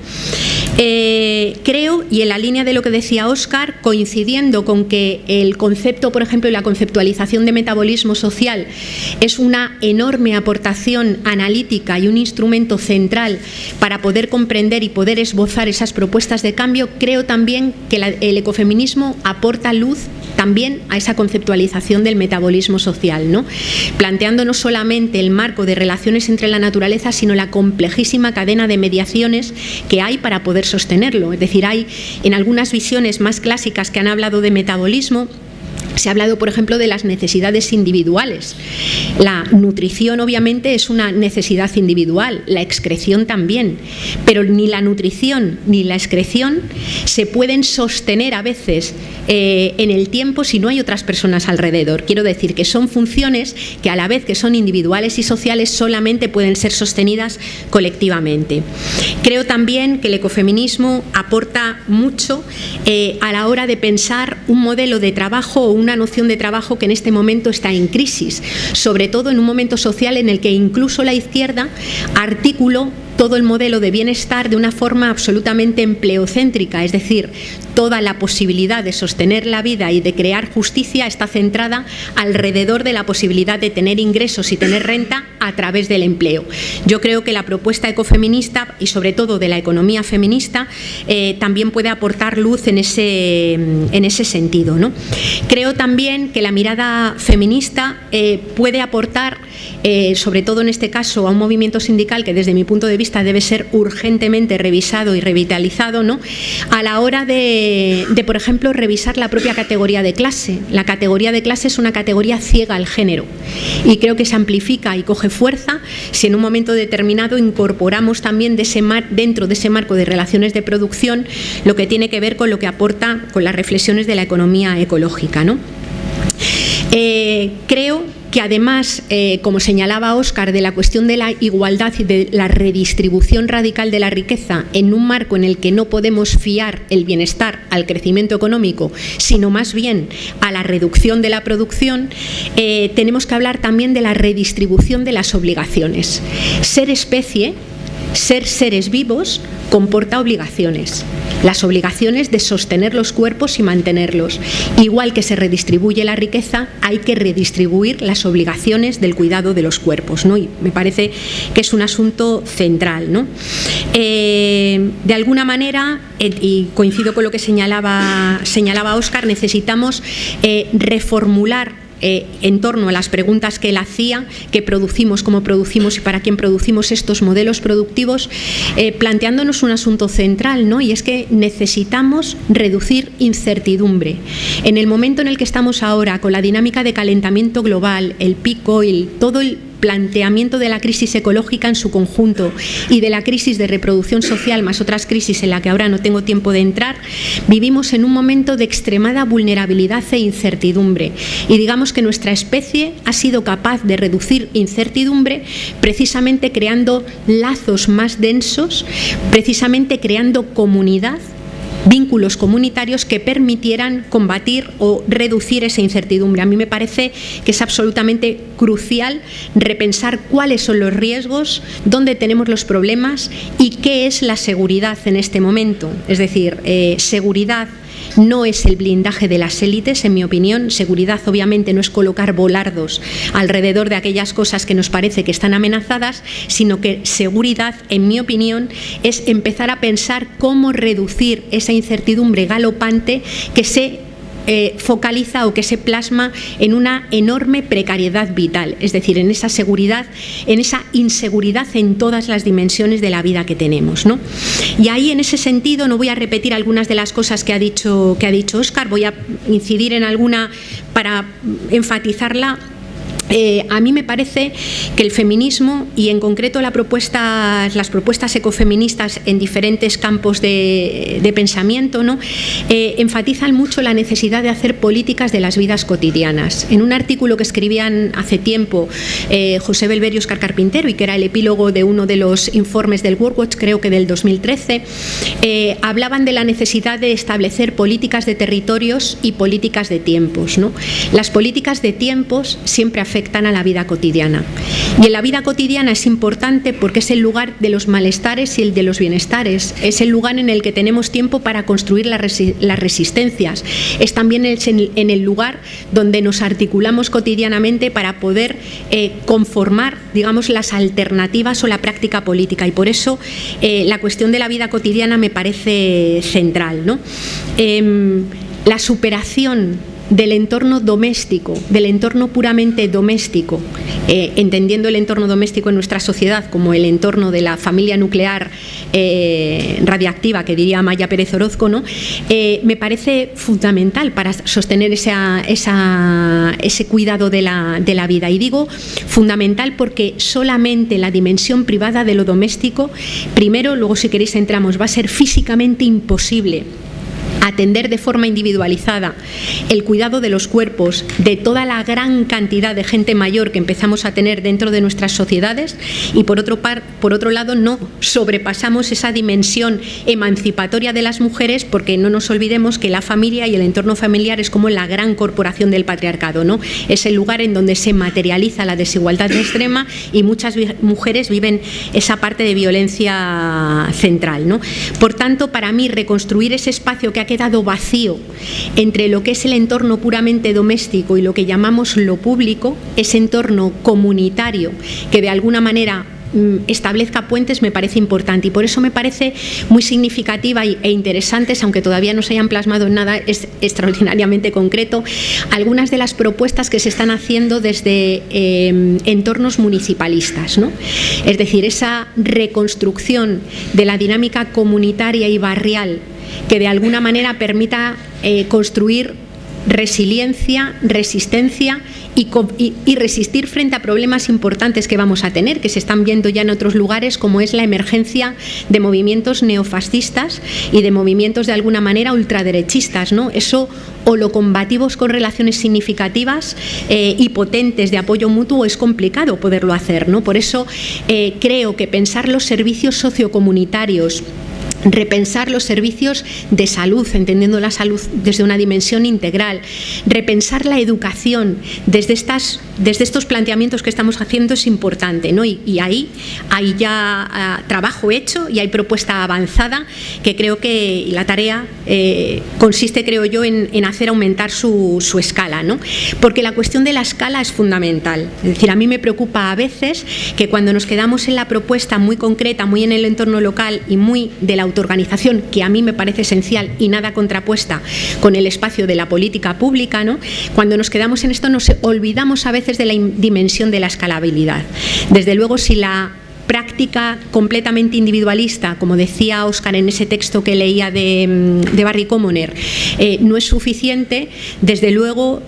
Eh, creo, y en la línea de lo que decía Óscar, coincidiendo con que el concepto, por ejemplo, la conceptualización de metabolismo social es una enorme aportación analítica y un instrumento central para poder comprender y poder esbozar esas propuestas de cambio, creo también que el ecofeminismo aporta luz también a esa conceptualización del metabolismo social, ¿no? planteando no solamente el marco de relaciones entre la naturaleza, sino la complejísima cadena de mediaciones que hay para poder sostenerlo. Es decir, hay en algunas visiones más clásicas que han hablado de metabolismo, se ha hablado, por ejemplo, de las necesidades individuales. La nutrición, obviamente, es una necesidad individual, la excreción también, pero ni la nutrición ni la excreción se pueden sostener a veces eh, en el tiempo si no hay otras personas alrededor. Quiero decir que son funciones que a la vez que son individuales y sociales solamente pueden ser sostenidas colectivamente. Creo también que el ecofeminismo aporta mucho eh, a la hora de pensar un modelo de trabajo o una noción de trabajo que en este momento está en crisis, sobre todo en un momento social en el que incluso la izquierda articuló todo el modelo de bienestar de una forma absolutamente empleocéntrica, es decir, toda la posibilidad de sostener la vida y de crear justicia está centrada alrededor de la posibilidad de tener ingresos y tener renta a través del empleo. Yo creo que la propuesta ecofeminista y sobre todo de la economía feminista eh, también puede aportar luz en ese, en ese sentido. ¿no? Creo también que la mirada feminista eh, puede aportar, eh, sobre todo en este caso, a un movimiento sindical que desde mi punto de vista debe ser urgentemente revisado y revitalizado ¿no? a la hora de, por ejemplo, revisar la propia categoría de clase. La categoría de clase es una categoría ciega al género y creo que se amplifica y coge fuerza si en un momento determinado incorporamos también de dentro de ese marco de relaciones de producción lo que tiene que ver con lo que aporta con las reflexiones de la economía ecológica. ¿no? Eh, creo que además, eh, como señalaba Óscar, de la cuestión de la igualdad y de la redistribución radical de la riqueza en un marco en el que no podemos fiar el bienestar al crecimiento económico, sino más bien a la reducción de la producción, eh, tenemos que hablar también de la redistribución de las obligaciones. Ser especie ser seres vivos comporta obligaciones, las obligaciones de sostener los cuerpos y mantenerlos. Igual que se redistribuye la riqueza, hay que redistribuir las obligaciones del cuidado de los cuerpos. ¿no? Y me parece que es un asunto central. ¿no? Eh, de alguna manera, eh, y coincido con lo que señalaba, Oscar, necesitamos eh, reformular eh, en torno a las preguntas que él hacía, qué producimos, cómo producimos y para quién producimos estos modelos productivos, eh, planteándonos un asunto central, ¿no? y es que necesitamos reducir incertidumbre. En el momento en el que estamos ahora, con la dinámica de calentamiento global, el pico, oil, todo el planteamiento de la crisis ecológica en su conjunto y de la crisis de reproducción social, más otras crisis en la que ahora no tengo tiempo de entrar, vivimos en un momento de extremada vulnerabilidad e incertidumbre. Y digamos que nuestra especie ha sido capaz de reducir incertidumbre precisamente creando lazos más densos, precisamente creando comunidad vínculos comunitarios que permitieran combatir o reducir esa incertidumbre. A mí me parece que es absolutamente crucial repensar cuáles son los riesgos, dónde tenemos los problemas y qué es la seguridad en este momento. Es decir, eh, seguridad no es el blindaje de las élites, en mi opinión. Seguridad obviamente no es colocar volardos alrededor de aquellas cosas que nos parece que están amenazadas, sino que seguridad, en mi opinión, es empezar a pensar cómo reducir esa incertidumbre galopante que se eh, focaliza o que se plasma en una enorme precariedad vital, es decir, en esa seguridad, en esa inseguridad en todas las dimensiones de la vida que tenemos. ¿no? Y ahí en ese sentido no voy a repetir algunas de las cosas que ha dicho que ha dicho Oscar, voy a incidir en alguna para enfatizarla eh, a mí me parece que el feminismo y en concreto las propuestas ecofeministas en diferentes campos de, pensamiento ¿no? Eh, enfatizan mucho la necesidad de hacer políticas de las vidas cotidianas. En un artículo que escribían hace tiempo eh, José Belverio Oscar Carpintero y que era el epílogo de uno de los informes del World Watch, creo que del 2013, hablaban de la necesidad de establecer políticas de territorios y políticas de tiempos. Las políticas de tiempos siempre afectan afectan a la vida cotidiana. Y en la vida cotidiana es importante porque es el lugar de los malestares y el de los bienestares. Es el lugar en el que tenemos tiempo para construir las, resistencias. Es también en el lugar donde nos articulamos cotidianamente para poder eh, conformar, digamos, las alternativas o la práctica política. Y por eso eh, la cuestión de la vida cotidiana me parece central. ¿no? Em, la superación del entorno doméstico, del entorno puramente doméstico, eh, entendiendo el entorno doméstico en nuestra sociedad como el entorno de la familia nuclear eh, radiactiva, que diría Maya Pérez Orozco, ¿no? Eh, me parece fundamental para sostener ese cuidado de la, de la vida. Y digo fundamental porque solamente la dimensión privada de lo doméstico, primero, luego si queréis entramos, va a ser físicamente imposible atender de forma individualizada el cuidado de los cuerpos de toda la gran cantidad de gente mayor que empezamos a tener dentro de nuestras sociedades y por otro, par, por otro lado no sobrepasamos esa dimensión emancipatoria de las mujeres porque no nos olvidemos que la familia y el entorno familiar es como la gran corporación del patriarcado, ¿no? Es el lugar en donde se materializa la desigualdad extrema y muchas mujeres viven esa parte de violencia central, ¿no? Por tanto, para mí reconstruir ese espacio que ha quedado vacío entre lo que es el entorno puramente doméstico y lo que llamamos lo público, ese entorno comunitario que de alguna manera establezca puentes me parece importante y por eso me parece muy significativa e interesante, aunque todavía no se hayan plasmado en nada es extraordinariamente concreto, algunas de las propuestas que se están haciendo desde em, entornos municipalistas. ¿no? Es decir, esa reconstrucción de la dinámica comunitaria y barrial que de alguna manera permita eh, construir resiliencia, resistencia y, resistir frente a problemas importantes que vamos a tener, que se están viendo ya en otros lugares, como es la emergencia de movimientos neofascistas y de movimientos de alguna manera ultraderechistas. ¿no? Eso o lo combativos con relaciones significativas eh, y potentes de apoyo mutuo es complicado poderlo hacer. ¿no? Por eso eh, creo que pensar los servicios sociocomunitarios repensar los servicios de salud, entendiendo la salud desde una dimensión integral, repensar la educación desde, estas, desde estos planteamientos que estamos haciendo es importante. ¿no? Y, ahí hay ya ah, trabajo hecho y hay propuesta avanzada que creo que la tarea eh, consiste, creo yo, en, hacer aumentar su, escala. ¿no? Porque la cuestión de la escala es fundamental. Es decir, a mí me preocupa a veces que cuando nos quedamos en la propuesta muy concreta, muy en el entorno local y muy de la autoorganización, que a mí me parece esencial y nada contrapuesta con el espacio de la política pública, ¿no? cuando nos quedamos en esto nos olvidamos a veces de la dimensión de la escalabilidad. Desde luego, si la práctica completamente individualista, como decía Oscar en ese texto que leía de, Barry Commoner, eh, no es suficiente, desde luego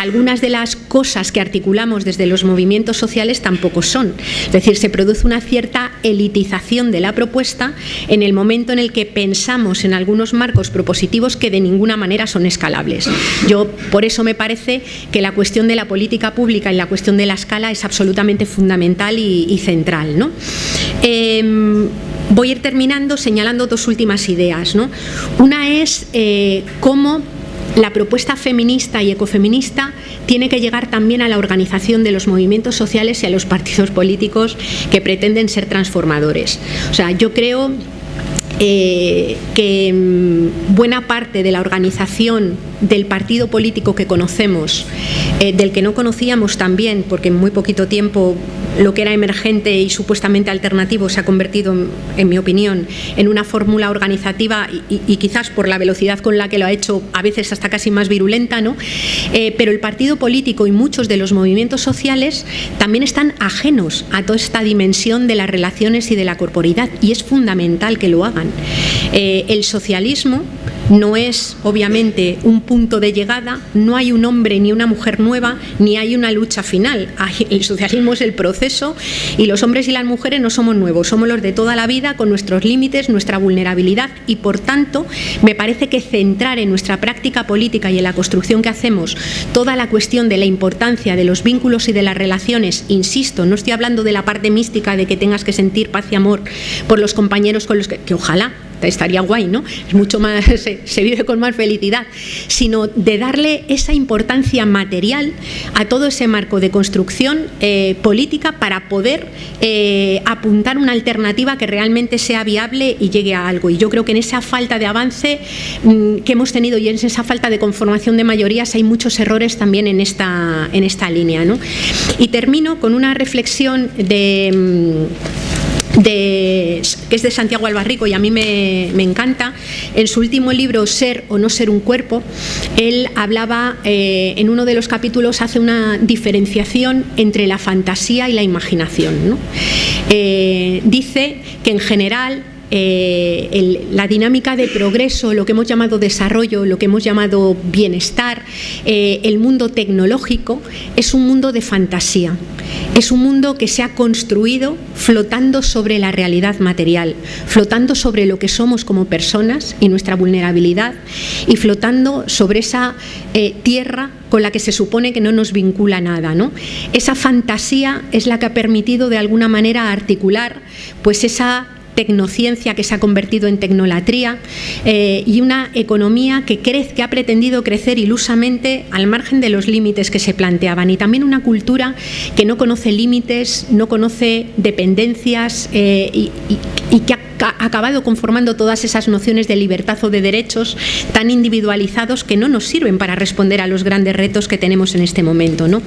algunas de las cosas que articulamos desde los movimientos sociales tampoco son. Es decir, se produce una cierta elitización de la propuesta en el momento en el que pensamos en algunos marcos propositivos que de ninguna manera son escalables. Yo por eso me parece que la cuestión de la política pública y la cuestión de la escala es absolutamente fundamental y, central. ¿no? Em, voy a ir terminando señalando dos últimas ideas. ¿no? Una es eh, cómo la propuesta feminista y ecofeminista tiene que llegar también a la organización de los movimientos sociales y a los partidos políticos que pretenden ser transformadores. O sea, yo creo eh, que mm, buena parte de la organización del partido político que conocemos, eh, del que no conocíamos también, porque en muy poquito tiempo lo que era emergente y supuestamente alternativo se ha convertido, en mi opinión, en una fórmula organizativa y, quizás por la velocidad con la que lo ha hecho, a veces hasta casi más virulenta, ¿no? Eh, pero el partido político y muchos de los movimientos sociales también están ajenos a toda esta dimensión de las relaciones y de la corporidad y es fundamental que lo hagan. Eh, el socialismo no es obviamente un punto de llegada, no hay un hombre ni una mujer nueva, ni hay una lucha final. El socialismo es el proceso y los hombres y las mujeres no somos nuevos, somos los de toda la vida con nuestros límites, nuestra vulnerabilidad y por tanto me parece que centrar en nuestra práctica política y en la construcción que hacemos toda la cuestión de la importancia de los vínculos y de las relaciones, insisto, no estoy hablando de la parte mística de que tengas que sentir paz y amor por los compañeros con los que, que ojalá estaría guay, ¿no? Es mucho más, se, vive con más felicidad, sino de darle esa importancia material a todo ese marco de construcción eh, política para poder eh, apuntar una alternativa que realmente sea viable y llegue a algo. Y yo creo que en esa falta de avance mm, que hemos tenido y en esa falta de conformación de mayorías hay muchos errores también en esta, en esta línea. ¿no? Y termino con una reflexión de mm, que es de Santiago Albarrico y a mí me, encanta. En su último libro, Ser o no ser un cuerpo, él hablaba, eh, en uno de los capítulos hace una diferenciación entre la fantasía y la imaginación. Eh, dice que en general eh, la dinámica de progreso, lo que hemos llamado desarrollo, lo que hemos llamado bienestar, eh, el mundo tecnológico, es un mundo de fantasía. Es un mundo que se ha construido flotando sobre la realidad material, flotando sobre lo que somos como personas y nuestra vulnerabilidad y flotando sobre esa eh, tierra con la que se supone que no nos vincula nada. ¿no? Esa fantasía es la que ha permitido de alguna manera articular pues esa tecnociencia que se ha convertido en tecnolatría eh, y una economía que, crece, que ha pretendido crecer ilusamente al margen de los límites que se planteaban y también una cultura que no conoce límites, no conoce dependencias eh, y, y que ha acabado conformando todas esas nociones de libertad o de derechos tan individualizados que no nos sirven para responder a los grandes retos que tenemos en este momento. ¿no?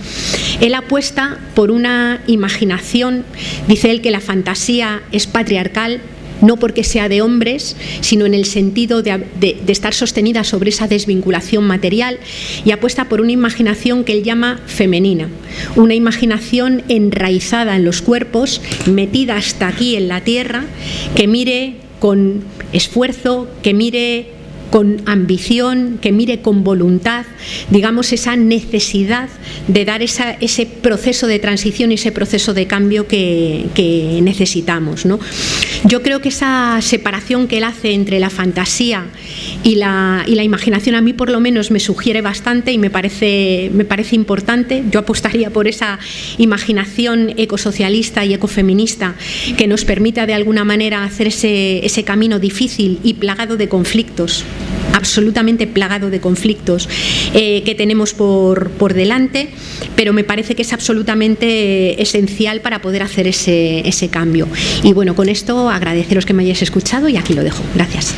Él apuesta por una imaginación, dice él que la fantasía es patriarcal, no porque sea de hombres, sino en el sentido de, estar sostenida sobre esa desvinculación material y apuesta por una imaginación que él llama femenina, una imaginación enraizada en los cuerpos, metida hasta aquí en la tierra, que mire con esfuerzo, que mire con ambición, que mire con voluntad, digamos, esa necesidad de dar ese proceso de transición y ese proceso de cambio que, necesitamos. Yo creo que esa separación que él hace entre la fantasía y la, imaginación a mí por lo menos me sugiere bastante y me parece, importante. Yo apostaría por esa imaginación ecosocialista y ecofeminista que nos permita de alguna manera hacer ese camino difícil y plagado de conflictos absolutamente plagado de conflictos eh, que tenemos por, por, delante, pero me parece que es absolutamente esencial para poder hacer ese, ese cambio. Y bueno, con esto agradeceros que me hayáis escuchado y aquí lo dejo. Gracias.